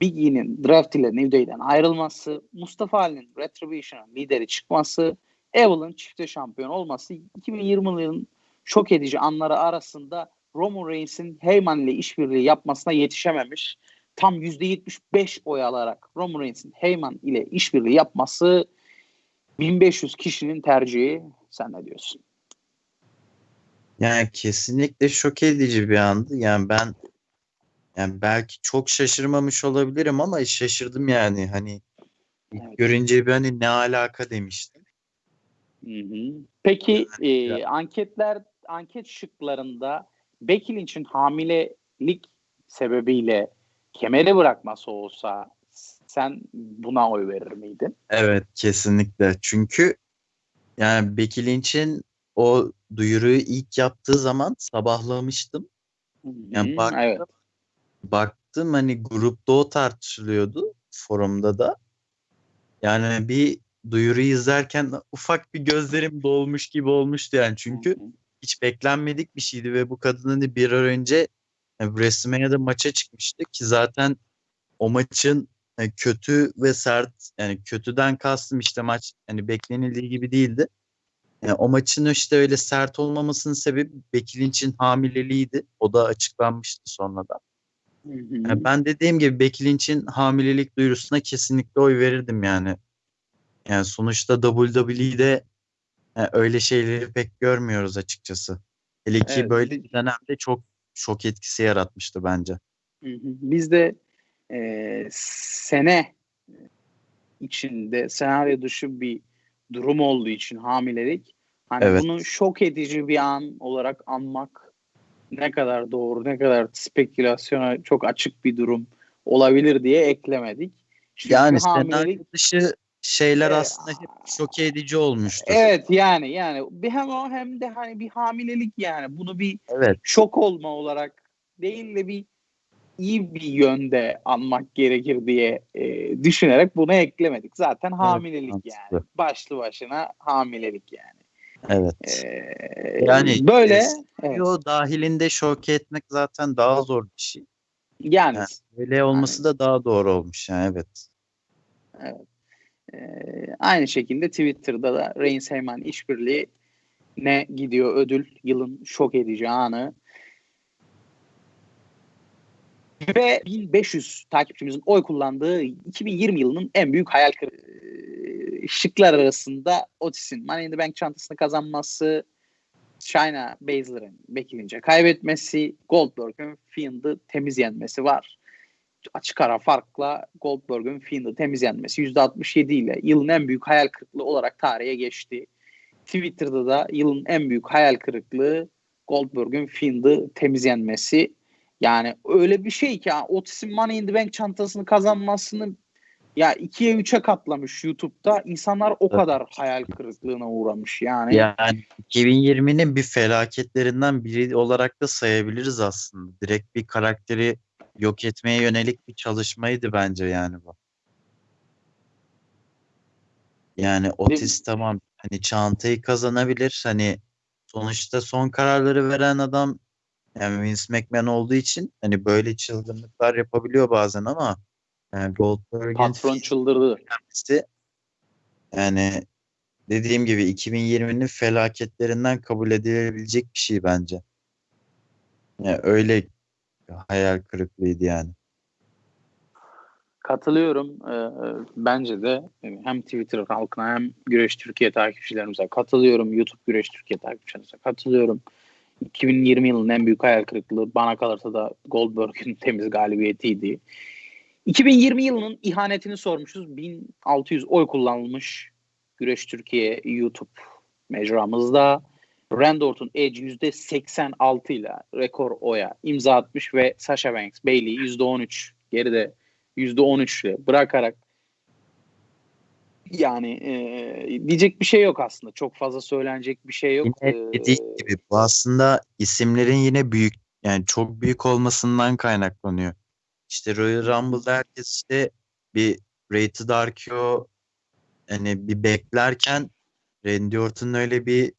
Big E'nin draft ile New Day'den ayrılması, Mustafa Ali'nin Retribution'ın lideri çıkması, Evil'ın çifte şampiyon olması 2020 yılının şok edici anları arasında Roman Reigns'in Heyman ile işbirliği yapmasına yetişememiş. Tam %75 oy alarak Roman Reigns'in Heyman ile işbirliği yapması 1500 kişinin tercihi. Sen ne diyorsun?
Yani kesinlikle şok edici bir andı. Yani ben yani belki çok şaşırmamış olabilirim ama şaşırdım yani. Hani evet. görünce bir hani ne alaka demiştim.
Hı hı. Peki yani, e, anketler anket şıklarında Becky Lynch'in hamilelik sebebiyle kemeri bırakması olsa sen buna oy verir miydin?
Evet kesinlikle. Çünkü yani Becky Lynch'in o duyuruyu ilk yaptığı zaman sabahlamıştım. Yani hmm, baktım, evet. baktım hani grupta o tartışılıyordu forumda da. Yani bir duyuruyu izlerken ufak bir gözlerim dolmuş gibi olmuştu yani. Çünkü hiç beklenmedik bir şeydi ve bu kadın hani bir ay önce yani WrestleMania'da maça çıkmıştı ki zaten o maçın yani kötü ve sert yani kötüden kastım işte maç hani beklenildiği gibi değildi. O maçın işte öyle sert olmamasının sebebi Becky Lynch'in hamileliğiydi. O da açıklanmıştı sonradan. Yani ben dediğim gibi Becky Lynch'in hamilelik duyurusuna kesinlikle oy verirdim yani. Yani sonuçta WWE'de yani öyle şeyleri pek görmüyoruz açıkçası. Hele ki evet. böyle bir dönemde çok şok etkisi yaratmıştı bence.
Biz de e, sene içinde senaryo dışı bir durum olduğu için hamilelik hani evet. bunu şok edici bir an olarak anmak ne kadar doğru ne kadar spekülasyona çok açık bir durum olabilir diye eklemedik.
Çünkü yani hamilelik dışı şeyler e, aslında hep şok edici olmuştu.
Evet yani yani bir hem o hem de hani bir hamilelik yani bunu bir evet. şok olma olarak değil de bir iyi bir yönde anmak gerekir diye e, düşünerek bunu eklemedik. Zaten hamilelik evet, yani. Başlı başına hamilelik yani.
Evet. Ee, yani böyle evet. dahilinde şok etmek zaten daha zor bir şey.
Yani, yani
öyle olması yani. da daha doğru olmuş yani evet.
Evet. Ee, aynı şekilde Twitter'da da Reigns Heyman işbirliği ne gidiyor ödül yılın şok edici anı. Ve 1500 takipçimizin oy kullandığı 2020 yılının en büyük hayal kırıklığı şıklar arasında Otis'in Money in the Bank çantasını kazanması, Shayna Baszler'ın Becky kaybetmesi, Goldberg'ün Fiend'ı temiz yenmesi var. Açık ara farkla Goldberg'ün Fiend'ı temiz yenmesi %67 ile yılın en büyük hayal kırıklığı olarak tarihe geçti. Twitter'da da yılın en büyük hayal kırıklığı Goldberg'ün Fiend'ı temiz yenmesi. Yani öyle bir şey ki Otis'in Money in the Bank çantasını kazanmasını ya ikiye üçe katlamış YouTube'da. İnsanlar o kadar hayal kırıklığına uğramış yani.
Yani 2020'nin bir felaketlerinden biri olarak da sayabiliriz aslında. Direkt bir karakteri yok etmeye yönelik bir çalışmaydı bence yani bu. Yani Otis tamam hani çantayı kazanabilir. Hani sonuçta son kararları veren adam yani Vince McMahon olduğu için hani böyle çılgınlıklar yapabiliyor bazen ama yani Goldberg'in
Patron çıldırdı.
gelmesi yani dediğim gibi 2020'nin felaketlerinden kabul edilebilecek bir şey bence. Yani öyle hayal kırıklığıydı yani.
Katılıyorum. Ee, bence de hem Twitter halkına hem Güreş Türkiye takipçilerimize katılıyorum. YouTube Güreş Türkiye takipçilerimize katılıyorum. 2020 yılının en büyük hayal kırıklığı bana kalırsa da Goldberg'in temiz galibiyetiydi. 2020 yılının ihanetini sormuşuz. 1600 oy kullanılmış Güreş Türkiye YouTube mecramızda. Randy Orton Edge %86 ile rekor oya imza atmış ve Sasha Banks Bailey %13 geride %13 ile bırakarak yani e, diyecek bir şey yok aslında. Çok fazla söylenecek bir şey yok.
Yine dediğim gibi bu aslında isimlerin yine büyük yani çok büyük olmasından kaynaklanıyor. İşte Royal Rumble'da herkes işte bir Rated RKO hani bir beklerken Randy Orton öyle bir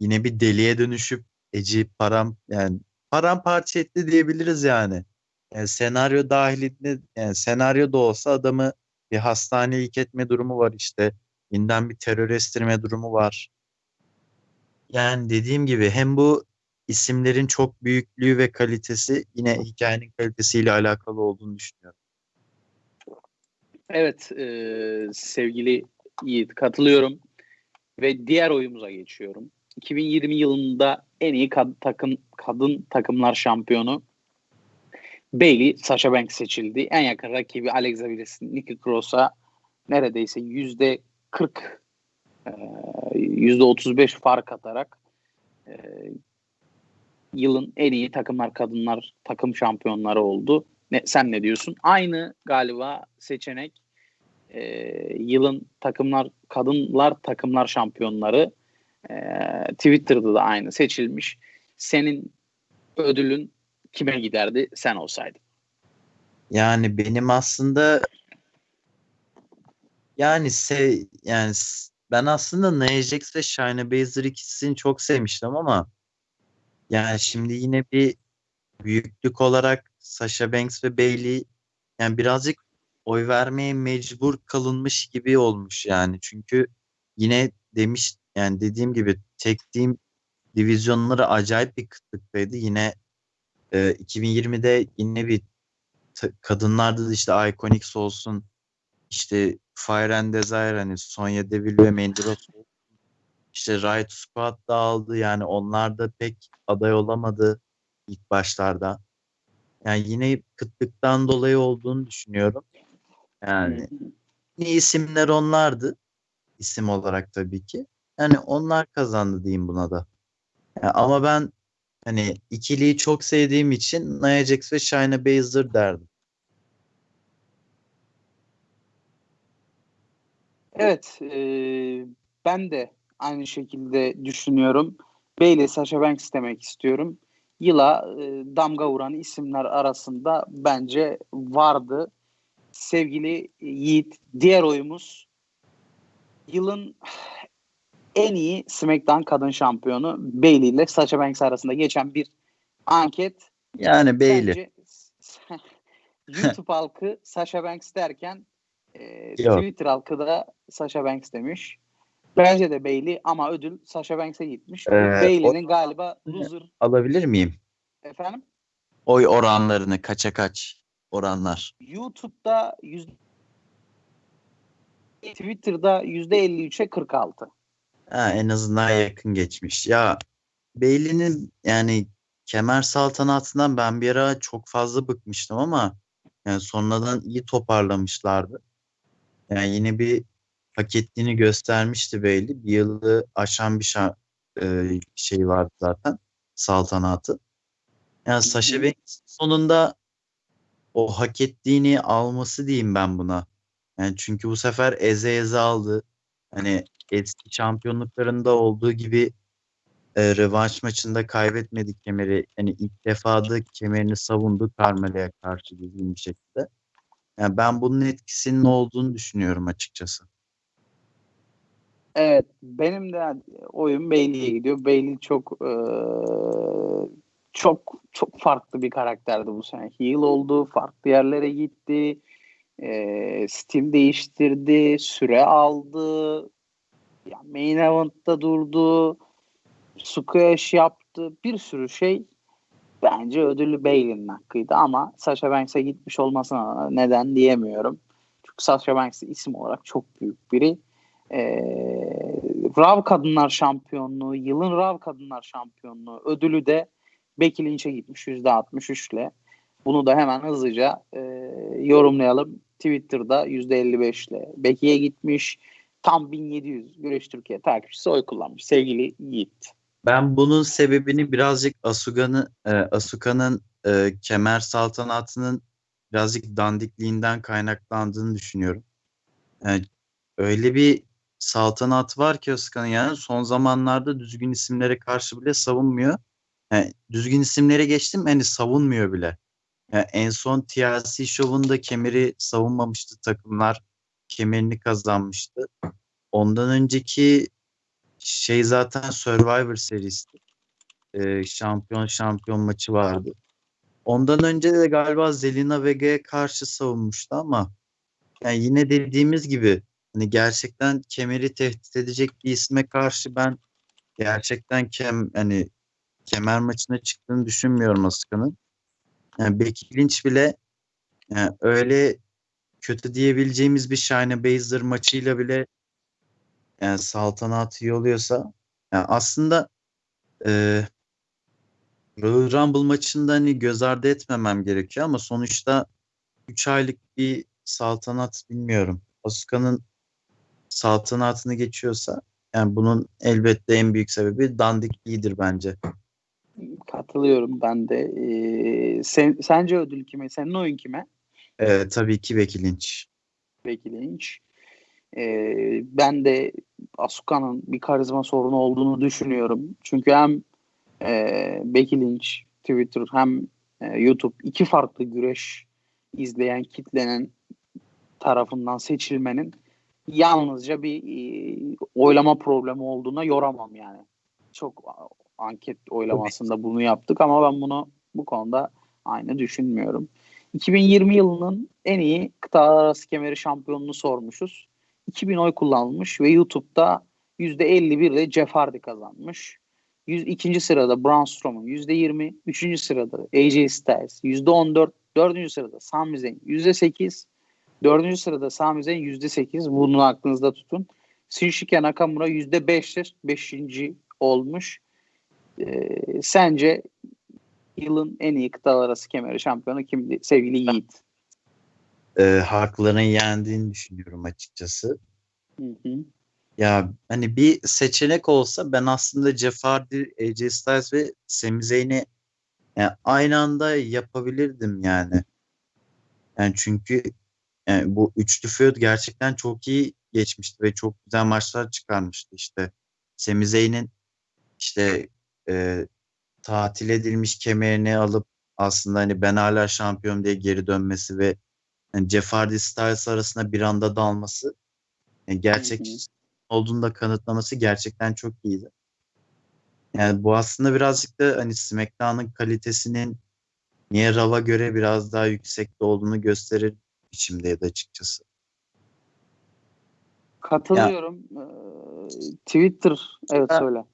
yine bir deliye dönüşüp Edge'i param yani paramparça etti diyebiliriz yani. Yani senaryo dahilinde yani senaryo da olsa adamı bir hastaneye ilk etme durumu var işte. Yeniden bir terör estirme durumu var. Yani dediğim gibi hem bu isimlerin çok büyüklüğü ve kalitesi yine hikayenin kalitesiyle alakalı olduğunu düşünüyorum.
Evet e, sevgili Yiğit katılıyorum ve diğer oyumuza geçiyorum. 2020 yılında en iyi kad- takım kadın takımlar şampiyonu Bailey Sasha Banks seçildi. En yakın rakibi Alexa Bliss, Nikki Cross'a neredeyse yüzde 40 e, yüzde 35 fark atarak e, yılın en iyi takımlar kadınlar takım şampiyonları oldu. Ne, sen ne diyorsun? Aynı galiba seçenek e, yılın takımlar kadınlar takımlar şampiyonları e, Twitter'da da aynı seçilmiş. Senin ödülün kime giderdi sen olsaydın?
Yani benim aslında yani se yani ben aslında Nia Jax ve Shayna Baszler ikisini çok sevmiştim ama yani şimdi yine bir büyüklük olarak Sasha Banks ve Bailey yani birazcık oy vermeye mecbur kalınmış gibi olmuş yani. Çünkü yine demiş yani dediğim gibi tek team divizyonları acayip bir kıtlıktaydı. Yine e, 2020'de yine bir kadınlarda da işte Iconics olsun işte Fire and Desire hani Sonya Deville ve Mandy Rose. İşte Riot Squad da aldı yani onlar da pek aday olamadı ilk başlarda. Yani yine kıtlıktan dolayı olduğunu düşünüyorum. Yani iyi isimler onlardı. isim olarak tabii ki. Yani onlar kazandı diyeyim buna da. Yani ama ben hani ikiliyi çok sevdiğim için Nia Jax ve Shayna Baszler derdim.
Evet, e, ben de aynı şekilde düşünüyorum. Bailey Sasha Banks demek istiyorum. Yıla e, damga vuran isimler arasında bence vardı. Sevgili Yiğit, diğer oyumuz yılın en iyi SmackDown kadın şampiyonu Bailey ile Sasha Banks arasında geçen bir anket.
Yani Bailey.
Bence YouTube halkı Sasha Banks derken e,
Yok.
Twitter halkı da Sasha Banks demiş. Bence de Bailey ama ödül Sasha Banks'e gitmiş.
Ee,
Bailey'nin galiba loser
Alabilir miyim?
efendim.
Oy oranlarını kaça kaç oranlar?
YouTube'da yüz Twitter'da %53'e 46.
Ha, en azından yakın geçmiş. Ya Bailey'nin yani kemer saltanatından ben bir ara çok fazla bıkmıştım ama yani sonradan iyi toparlamışlardı. Yani yine bir hak ettiğini göstermişti Bailey. Bir yılı aşan bir şa- e, şey vardı zaten saltanatı. Yani Sasha Banks sonunda o hak ettiğini alması diyeyim ben buna. Yani çünkü bu sefer eze eze aldı. Hani eski şampiyonluklarında olduğu gibi e, rövanş maçında kaybetmedik kemeri. Yani ilk defa da kemerini savundu Carmelo'ya karşı düzgün bir şekilde. Yani ben bunun etkisinin olduğunu düşünüyorum açıkçası.
Evet, benim de oyun Bailey'e gidiyor. Bailey çok e, çok çok farklı bir karakterdi bu sene. Heel oldu, farklı yerlere gitti, e, Steam değiştirdi, süre aldı, yani main event'ta durdu, squash yaptı, bir sürü şey bence ödülü Bailey'nin hakkıydı ama Sasha Banks'e gitmiş olmasına neden diyemiyorum. Çünkü Sasha Banks isim olarak çok büyük biri. Ee, Rav Kadınlar Şampiyonluğu, yılın Rav Kadınlar Şampiyonluğu ödülü de Becky Lynch'e gitmiş %63 ile. Bunu da hemen hızlıca e, yorumlayalım. Twitter'da %55 ile Becky'ye gitmiş. Tam 1700 Güreş Türkiye takipçisi oy kullanmış. Sevgili Yiğit.
Ben bunun sebebini birazcık Asuga'nın e, Asuka'nın e, kemer saltanatının birazcık dandikliğinden kaynaklandığını düşünüyorum. Yani öyle bir saltanat var ki Asuka'nın yani son zamanlarda düzgün isimlere karşı bile savunmuyor. Yani düzgün isimlere geçtim hani savunmuyor bile. Yani en son TLC şovunda kemeri savunmamıştı takımlar. Kemerini kazanmıştı. Ondan önceki şey zaten Survivor serisi. Ee, şampiyon şampiyon maçı vardı. Ondan önce de galiba Zelina Vega'ya karşı savunmuştu ama yani yine dediğimiz gibi hani gerçekten kemeri tehdit edecek bir isme karşı ben gerçekten kem hani kemer maçına çıktığını düşünmüyorum Asuka'nın. Yani Becky Lynch bile yani öyle kötü diyebileceğimiz bir Shayna Baszler maçıyla bile yani saltanatı iyi oluyorsa yani aslında e, Royal Rumble maçında hani göz ardı etmemem gerekiyor ama sonuçta 3 aylık bir saltanat bilmiyorum. Asuka'nın saltanatını geçiyorsa yani bunun elbette en büyük sebebi dandikliğidir bence.
Katılıyorum ben de. Ee, sen, sence ödül kime? Senin oyun kime?
Ee, tabii ki Becky Lynch.
Becky Lynch. Ee, ben de Asuka'nın bir karizma sorunu olduğunu düşünüyorum. Çünkü hem e, Becky Lynch Twitter hem e, YouTube iki farklı güreş izleyen kitlenin tarafından seçilmenin yalnızca bir e, oylama problemi olduğuna yoramam yani. Çok anket oylamasında bunu yaptık ama ben bunu bu konuda aynı düşünmüyorum. 2020 yılının en iyi kıtalar arası kemeri şampiyonunu sormuşuz. 2000 oy kullanılmış ve YouTube'da %51 ile Jeff Hardy kazanmış. 102. sırada Braun Strowman %20, 3. sırada AJ Styles %14, 4. sırada Sami Zayn %8, 4. sırada Sami Zayn %8. Bunu aklınızda tutun. Shinsuke Nakamura %5'tir. 5. olmuş. Ee, sence yılın en iyi kıtalar arası kemeri şampiyonu kimdi sevgili Yiğit?
E, haklarının yendiğini düşünüyorum açıkçası.
Hı hı.
Ya hani bir seçenek olsa ben aslında Jeff Hardy, AJ Styles ve Sami Zayn'i yani aynı anda yapabilirdim yani. Yani çünkü yani bu üçlü feud gerçekten çok iyi geçmişti ve çok güzel maçlar çıkarmıştı işte. Sami Zayn'in işte e, tatil edilmiş kemerini alıp aslında hani ben hala şampiyon diye geri dönmesi ve yani Jeff Hardy Styles arasında bir anda dalması yani gerçek
Hı hı.
olduğunu da kanıtlaması gerçekten çok iyiydi. Yani bu aslında birazcık da hani SmackDown'ın kalitesinin niye Raw'a göre biraz daha yüksekte olduğunu gösterir biçimdeydi açıkçası.
Katılıyorum. Ee, Twitter evet
Ha.
söyle.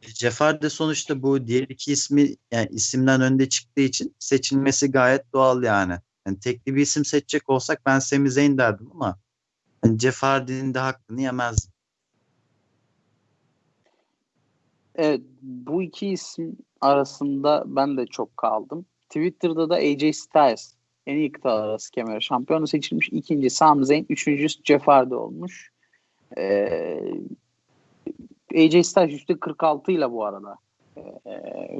Jeff Hardy sonuçta bu diğer iki ismi yani isimden önde çıktığı için seçilmesi gayet doğal yani. yani tekli bir isim seçecek olsak ben Sami Zayn derdim ama Yani Jeff Hardy'nin de hakkını yemez.
Evet bu iki isim arasında ben de çok kaldım. Twitter'da da AJ Styles en iyi kıtalar arası kemer şampiyonu seçilmiş. İkinci Sami Zayn, üçüncüsü Jeff Hardy olmuş. Ee, AJ Styles %46 ile bu arada. Ee,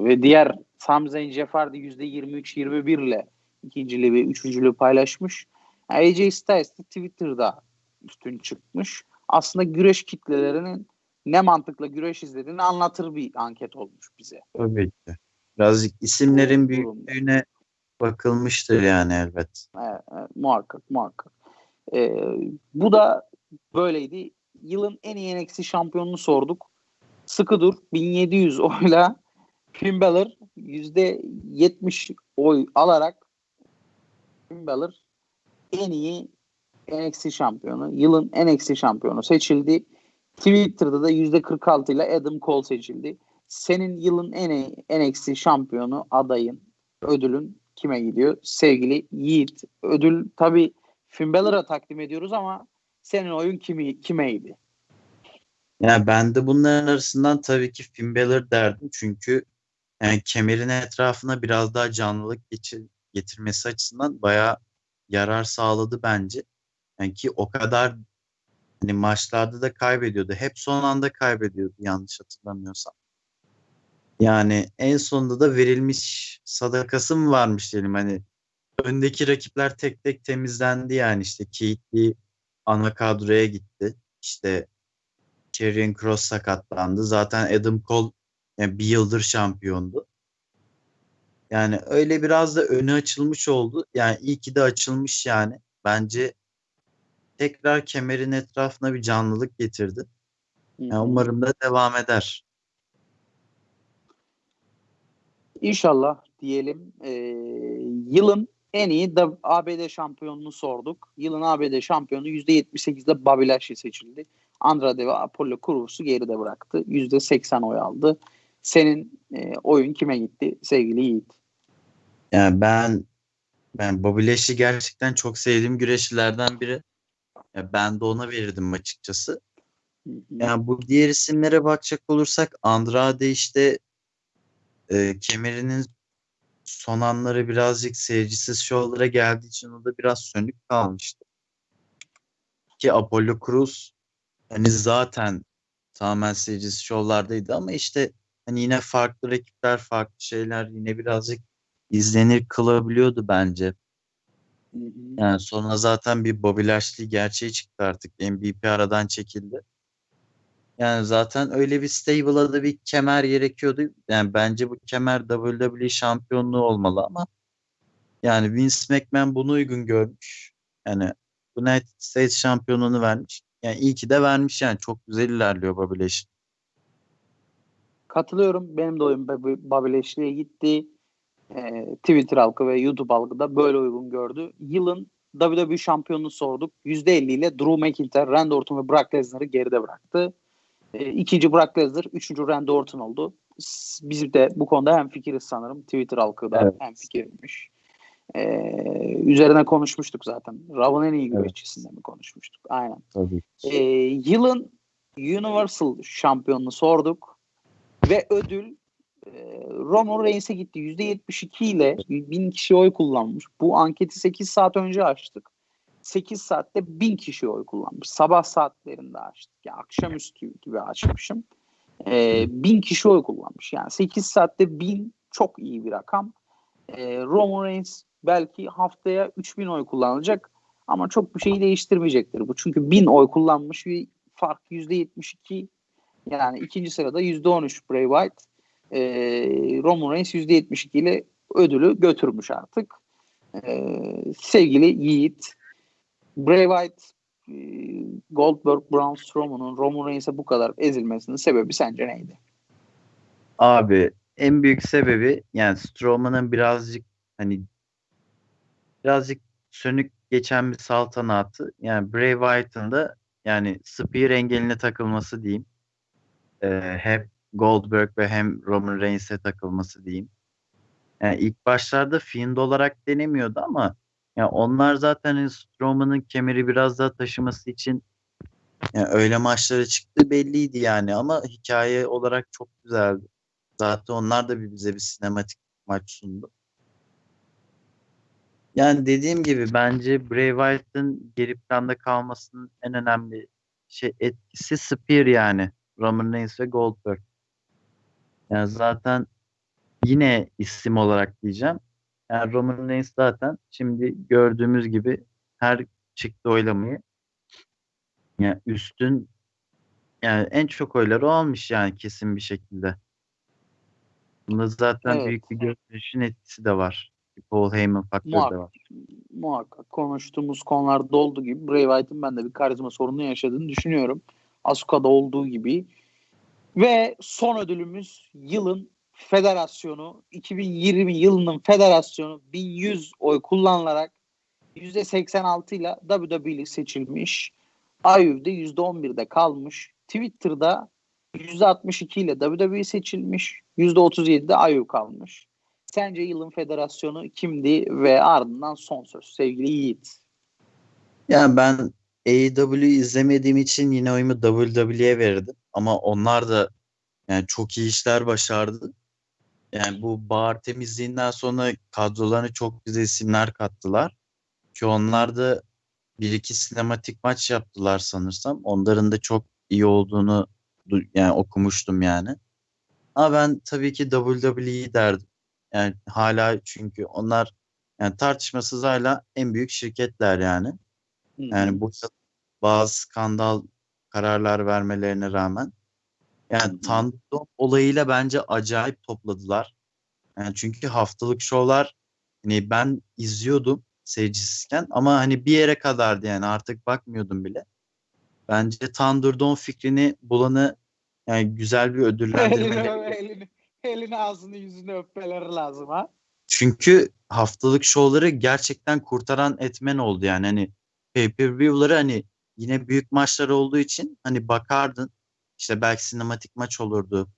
ve diğer Sami Zayn, Jeff Hardy %23-21 ile ikinciliği ve üçüncülüğü paylaşmış. Yani AJ Styles de Twitter'da üstün çıkmış. Aslında güreş kitlelerinin ne mantıkla güreş izlediğini anlatır bir anket olmuş bize.
Tabii ki. Birazcık isimlerin büyüklüğüne bakılmıştır yani elbet.
Evet, evet muhakkak muhakkak. Ee, bu da böyleydi. Yılın en iyi NXT şampiyonunu sorduk. Sıkı dur 1700 oyla Finn Balor %70 oy alarak Finn Balor en iyi NXT şampiyonu, yılın NXT şampiyonu seçildi. Twitter'da da %46 ile Adam Cole seçildi. Senin yılın en iyi NXT şampiyonu adayın, ödülün kime gidiyor? Sevgili Yiğit. Ödül tabi Finn Balor'a takdim ediyoruz ama senin oyun kimi, kimeydi?
Yani ben de bunların arasından tabii ki Finn Balor derdim. Çünkü yani kemerin etrafına biraz daha canlılık geçir, getirmesi açısından bayağı yarar sağladı bence. Yani ki o kadar hani maçlarda da kaybediyordu. Hep son anda kaybediyordu yanlış hatırlamıyorsam. Yani en sonunda da verilmiş sadakası mı varmış diyelim hani öndeki rakipler tek tek temizlendi yani işte Keith ana kadroya gitti. İşte Karrion Cross sakatlandı. Zaten Adam Cole yani bir yıldır şampiyondu. Yani öyle biraz da önü açılmış oldu. Yani iyi ki de açılmış yani. Bence tekrar kemerin etrafına bir canlılık getirdi. Yani umarım da devam eder.
İnşallah diyelim. Ee, yılın en iyi ABD şampiyonunu sorduk. Yılın ABD şampiyonu %78'de Bobby Lashley seçildi. Andrade ve Apollo Cruz'u geride bıraktı. %80 oy aldı. Senin e, oyun kime gitti sevgili Yiğit?
Yani ben ben Bobby Lashley gerçekten çok sevdiğim güreşçilerden biri. Yani ben de ona verirdim açıkçası. Yani bu diğer isimlere bakacak olursak Andrade işte e, kemerinin son anları birazcık seyircisiz şovlara geldiği için o da biraz sönük kalmıştı. Ki Apollo Cruz hani zaten tamamen seyircisiz şovlardaydı ama işte hani yine farklı rakipler, farklı şeyler yine birazcık izlenir kılabiliyordu bence. Yani sonra zaten bir Bobby Lashley gerçeği çıktı artık. MVP aradan çekildi. Yani zaten öyle bir stable'a da bir kemer gerekiyordu. Yani bence bu kemer WWE şampiyonluğu olmalı ama yani Vince McMahon bunu uygun görmüş. Yani United States şampiyonluğunu vermiş. Yani iyi ki de vermiş yani. Çok güzel ilerliyor Bobby Lashley.
Katılıyorum. Benim de oyun Bobby Lashley'e gitti. Ee, Twitter halkı ve YouTube halkı da böyle uygun gördü. Yılın WWE şampiyonunu sorduk. %50 ile Drew McIntyre, Randy Orton ve Brock Lesnar'ı geride bıraktı. E, ikinci Brock Lesnar, üçüncü Randy Orton oldu. Biz de bu konuda hem fikiriz sanırım. Twitter halkı da evet. hem fikirmiş. E, üzerine konuşmuştuk zaten. Raw'ın en iyi güreşçisinden evet. mi konuşmuştuk? Aynen.
Tabii.
E, yılın Universal şampiyonunu sorduk ve ödül e, Roman Reigns'e gitti. %72 ile 1000 kişi oy kullanmış. Bu anketi 8 saat önce açtık. 8 saatte 1000 kişi oy kullanmış. Sabah saatlerinde açtık. Yani akşamüstü gibi açmışım. Ee, 1000 kişi oy kullanmış. Yani 8 saatte 1000 çok iyi bir rakam. Ee, Roman Reigns belki haftaya 3000 oy kullanacak ama çok bir şeyi değiştirmeyecektir bu. Çünkü 1000 oy kullanmış bir fark %72 yani ikinci sırada %13 Bray Wyatt. Ee, Roman Reigns %72 ile ödülü götürmüş artık. Ee, sevgili Yiğit Bray Wyatt, e, Goldberg, Braun Strowman'ın Roman Reigns'e bu kadar ezilmesinin sebebi sence neydi?
Abi en büyük sebebi yani Strowman'ın birazcık hani birazcık sönük geçen bir saltanatı. Yani Bray Wyatt'ın da yani Spear engeline takılması diyeyim. Ee, hem Goldberg ve hem Roman Reigns'e takılması diyeyim. Yani ilk başlarda Fiend olarak denemiyordu ama Ya onlar zaten hani Strowman'ın kemeri biraz daha taşıması için yani öyle maçlara çıktı belliydi yani ama hikaye olarak çok güzeldi. Zaten onlar da bize bir sinematik maç sundu. Yani dediğim gibi bence Bray Wyatt'ın geri planda kalmasının en önemli şey etkisi Spear yani. Roman Reigns ve Goldberg. Yani zaten yine isim olarak diyeceğim. Yani Roman Reigns zaten şimdi gördüğümüz gibi her çıktı oylamayı yani üstün yani en çok oyları o almış yani kesin bir şekilde. Bunda zaten
Evet.
büyük bir görünüşün etkisi de var. Paul Heyman faktörü de
Muhakkak.
var.
Muhakkak konuştuğumuz konularda olduğu gibi Bray Wyatt'ın ben de bir karizma sorunu yaşadığını düşünüyorum. Asuka'da olduğu gibi. Ve son ödülümüz yılın federasyonu 2020 yılının federasyonu 1100 oy kullanılarak %86 ile WWE seçilmiş. Ayüv'de %11'de kalmış. Twitter'da %62 ile WWE seçilmiş. %37'de Ayüv kalmış. Sence yılın federasyonu kimdi ve ardından son söz sevgili Yiğit.
Yani ben AEW izlemediğim için yine oyumu WWE'ye verirdim. Ama onlar da yani çok iyi işler başardı. Yani bu bar temizliğinden sonra kadrolarına çok güzel isimler kattılar. Ki onlar da bir iki sinematik maç yaptılar sanırsam. Onların da çok iyi olduğunu du- yani okumuştum yani. Ama ben tabii ki WWE derdim. Yani hala çünkü onlar yani tartışmasız hala en büyük şirketler yani. Yani bu bazı skandal kararlar vermelerine rağmen yani. Thunderdome olayıyla bence acayip topladılar. Yani çünkü haftalık şovlar hani ben izliyordum seyircisizken ama hani bir yere kadardı yani artık bakmıyordum bile. Bence Thunderdome fikrini bulanı yani güzel bir
elini,
ödüllendirmeleri.
elini, elini ağzını yüzünü öpmeleri lazım ha.
Çünkü haftalık şovları gerçekten kurtaran etmen oldu yani hani pay-per-view'ları hani yine büyük maçlar olduğu için hani bakardın işte belki sinematik maç olurdu.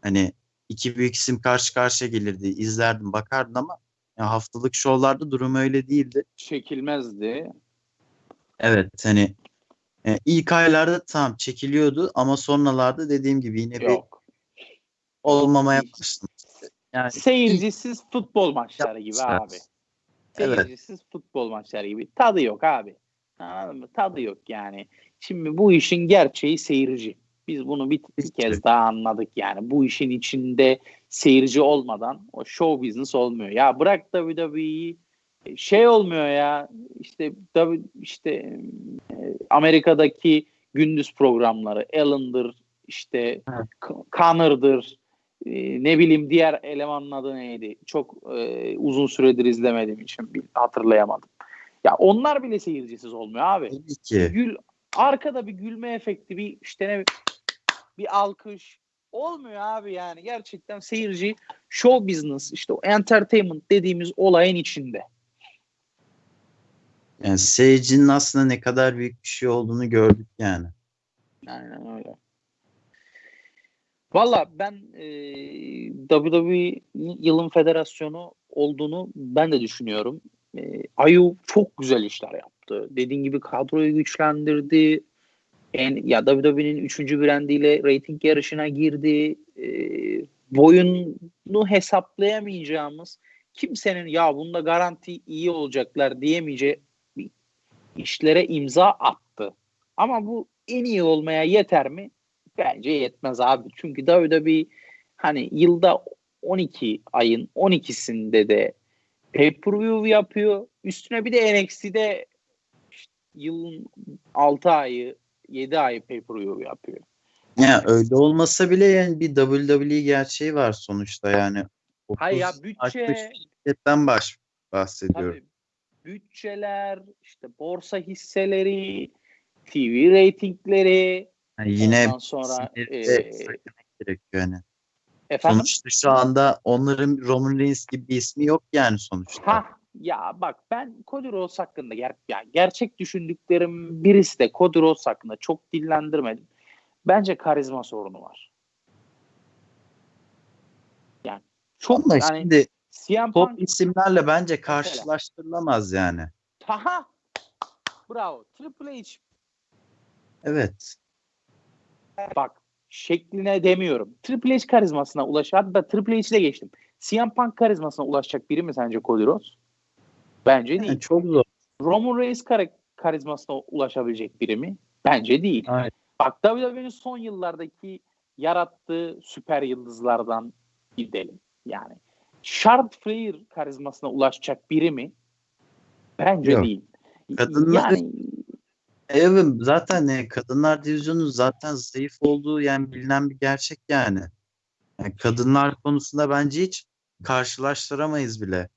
Hani iki büyük isim karşı karşıya gelirdi. izlerdin bakardın ama ya haftalık şovlarda durum öyle değildi.
Çekilmezdi.
Evet hani e, ilk aylarda tam çekiliyordu ama sonralarda dediğim gibi yine bir
Yok.
olmamaya başladı. Yani
Seyircisiz futbol maçları gibi abi.
Evet.
Seyircisiz futbol maçları gibi. Tadı yok abi. Anladın mı? Tadı yok yani. Şimdi bu işin gerçeği seyirci. Biz bunu bir, bir kez daha anladık yani. Bu işin içinde seyirci olmadan o show business olmuyor. Ya bırak WWE'yi şey olmuyor ya işte işte e, Amerika'daki gündüz programları Ellen'dır işte Connor'dır e, ne bileyim diğer elemanın adı neydi çok e, uzun süredir izlemediğim için hatırlayamadım. Ya onlar bile seyircisiz olmuyor abi.
tabii ki.
Gül arkada bir gülme efekti bir işte ne bir alkış olmuyor abi yani gerçekten seyirci show business işte o entertainment dediğimiz olayın içinde.
Yani seyircinin aslında ne kadar büyük bir şey olduğunu gördük yani.
Aynen öyle. Valla ben e, WWE yılın federasyonu olduğunu ben de düşünüyorum. E, Ayu çok güzel işler yaptı. Dediğin gibi kadroyu güçlendirdi. En, ya WWE'nin 3. brandiyle rating yarışına girdi. E, boyunu hesaplayamayacağımız kimsenin ya bunda garanti iyi olacaklar diyemeyeceği işlere imza attı. Ama bu en iyi olmaya yeter mi? Bence yetmez abi. Çünkü WWE hani yılda 12 ayın 12'sinde de pay-per-view yapıyor. Üstüne bir de NXT'de işte yılın 6 ayı 7 ayı pay-per-view yapıyor.
Ya öyle olmasa bile yani bir WWE gerçeği var sonuçta yani.
Hayır ya
30
bütçe
şirketten baş bahsediyorum.
tabii bütçeler, işte borsa hisseleri, TV reytingleri,
Yani yine
ondan sonra e,
söylemek gerekiyor yani.
efendim
Sonuçta şu anda onların Roman Reigns gibi bir ismi yok yani sonuçta.
Ha ya bak ben Cody Rhodes hakkında ger ya gerçek düşündüklerim birisi de Cody Rhodes hakkında çok dillendirmedim. Bence karizma sorunu var. Yani çok
Ama
yani
şimdi
CM
top
Punk
isimlerle bence karşılaştırılamaz yani.
Haha. Bravo. Triple H
Evet.
bak şekline demiyorum. Triple H karizmasına ulaşır. Hatta Triple H'de geçtim. CM Punk karizmasına ulaşacak biri mi sence Cody Rhodes? Bence değil.
Yani çok zor.
Roman Reigns kar- karizmasına ulaşabilecek biri mi? Bence değil.
Aynen.
Bak WWE'nin son yıllardaki yarattığı süper yıldızlardan gidelim. Yani Charlotte Flair karizmasına ulaşacak biri mi? Bence
Yok.
değil.
Kadınlar-
yani
Evet zaten e, kadınlar divizyonu zaten zayıf olduğu yani bilinen bir gerçek yani. Yani kadınlar konusunda bence hiç karşılaştıramayız bile.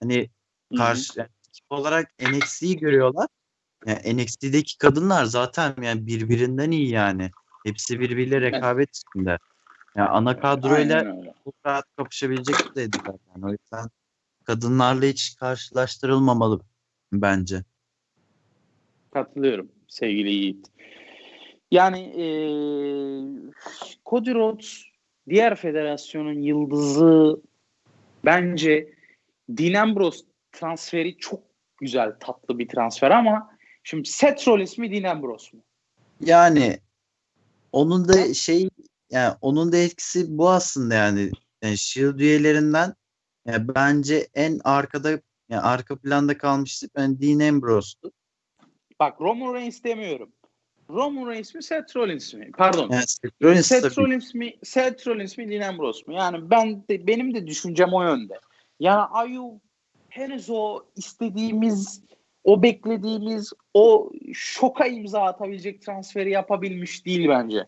Hani karşı yani olarak NXT'yi görüyorlar. Yani NXT'deki kadınlar zaten yani birbirinden iyi yani. Hepsi birbiriyle rekabet içinde. Yani ana kadroyla çok rahat kapışabilecek düzeydeler yani. O yüzden kadınlarla hiç karşılaştırılmamalı bence.
Katılıyorum sevgili Yiğit. Yani eee Cody Rhodes diğer federasyonun yıldızı bence Dean Ambrose transferi çok güzel tatlı bir transfer ama şimdi Seth Rollins mi Dean Ambrose mu?
Yani onun da şey yani onun da etkisi bu aslında yani, yani Shield üyelerinden yani bence en arkada yani arka planda kalmıştı ben Dean Ambrose'tu.
Bak Roman Reigns demiyorum. Roman Reigns mi Seth Rollins mi? Pardon.
Yani Seth Rollins
Seth. Rollins mi Seth Rollins mi Dean Ambrose mu? Yani ben de, benim de düşüncem o yönde. Yani Ayu henüz o istediğimiz o beklediğimiz o şoka imza atabilecek transferi yapabilmiş değil bence.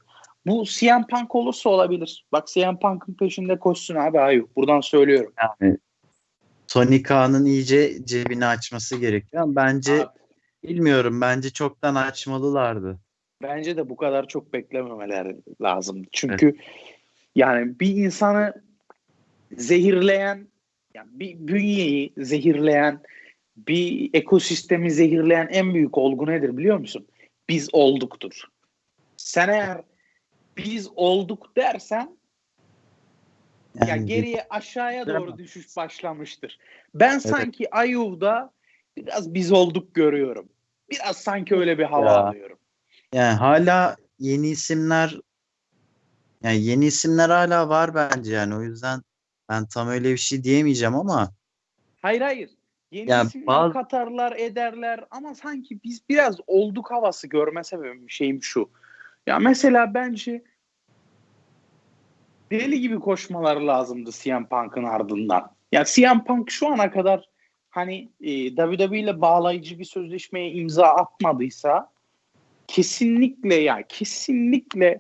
Bu CM Punk olursa olabilir. Bak CM Punk'ın peşinde koşsun abi Ayu. Buradan söylüyorum.
Yani Tony Khan'ın iyice cebini açması gerekiyor ama bence
Abi,
bilmiyorum bence çoktan açmalılardı.
bence de bu kadar çok beklememeler lazım. Çünkü yani bir insanı zehirleyen, yani bir bünyeyi zehirleyen, bir ekosistemi zehirleyen en büyük olgu nedir biliyor musun? Biz olduktur. Sen eğer biz olduk dersen ya
Yani
geriye aşağıya
Değil
doğru düşüş başlamıştır. Ben sanki Ayuv'da biraz biz olduk görüyorum. Biraz sanki öyle bir hava
Ya.
alıyorum.
Yani hala yeni isimler yani yeni isimler hala var bence yani o yüzden ben tam öyle bir şey diyemeyeceğim ama
Hayır hayır. Yeni
Ya
isimleri
bazı-
katarlar ederler ama sanki biz biraz olduk havası görme sebebim şeyim şu. Ya mesela bence deli gibi koşmaları lazımdı CM Punk'ın ardından. Ya CM Punk şu ana kadar hani e, WWE ile bağlayıcı bir sözleşmeye imza atmadıysa kesinlikle ya kesinlikle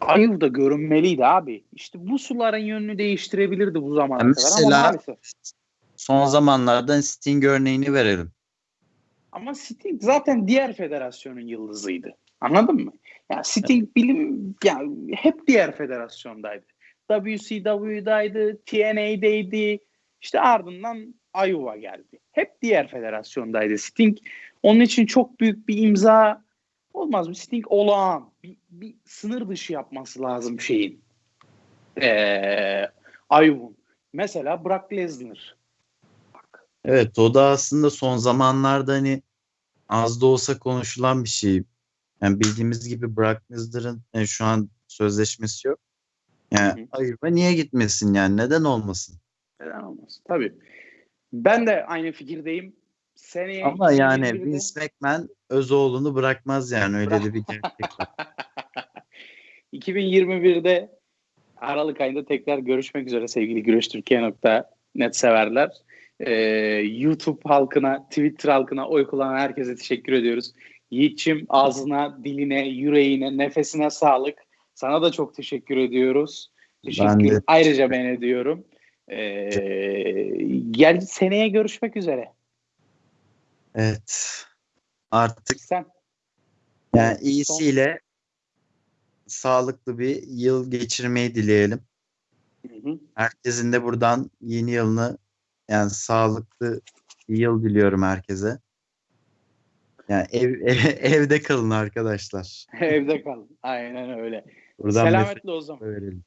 Ayıv da görünmeliydi abi. İşte bu suların yönünü değiştirebilirdi bu zamana
Ya
kadar ama maalesef.
son zamanlarda Sting örneğini verelim.
Ama Sting zaten diğer federasyonun yıldızıydı. Anladın mı? Ya Sting bilim ya hep diğer federasyondaydı. WCW'daydı, TNA'deydi. İşte ardından Iowa geldi. Hep diğer federasyondaydı. Sting onun için çok büyük bir imza olmaz mı? Sting olağan. Bir, bir sınır dışı yapması lazım şeyin. Ee. Mesela Brock Lesnar. Bak.
Evet o da aslında son zamanlarda hani az da olsa konuşulan bir şey. Yani bildiğimiz gibi Brock Lesnar'ın yani şu an sözleşmesi yok. Yani
Hı hı.
ayıba niye gitmesin yani neden olmasın?
Neden olmasın? Tabii. Ben de aynı fikirdeyim. Seneye
Ama yani
2021'de
Vince McMahon Özoğlu'nu bırakmaz yani öyle de bir gerçek var.
2021'de Aralık ayında tekrar görüşmek üzere sevgili güreştürkiye.net severler. Ee, YouTube halkına, Twitter halkına, oy kullanan herkese teşekkür ediyoruz. Yiğit'çim ağzına, diline, yüreğine, nefesine sağlık. Sana da çok teşekkür ediyoruz. Teşekkür
Ben de.
ayrıca ben ediyorum. Ee, gel seneye görüşmek üzere.
Evet. Artık
Sen
yani iyisiyle sağlıklı bir yıl geçirmeyi dileyelim.
Hı hı.
Herkesin de buradan yeni yılını yani sağlıklı bir yıl diliyorum herkese. Yani ev, evde kalın arkadaşlar.
evde kalın. Aynen öyle.
Buradan
Selametle o zaman.
verelim.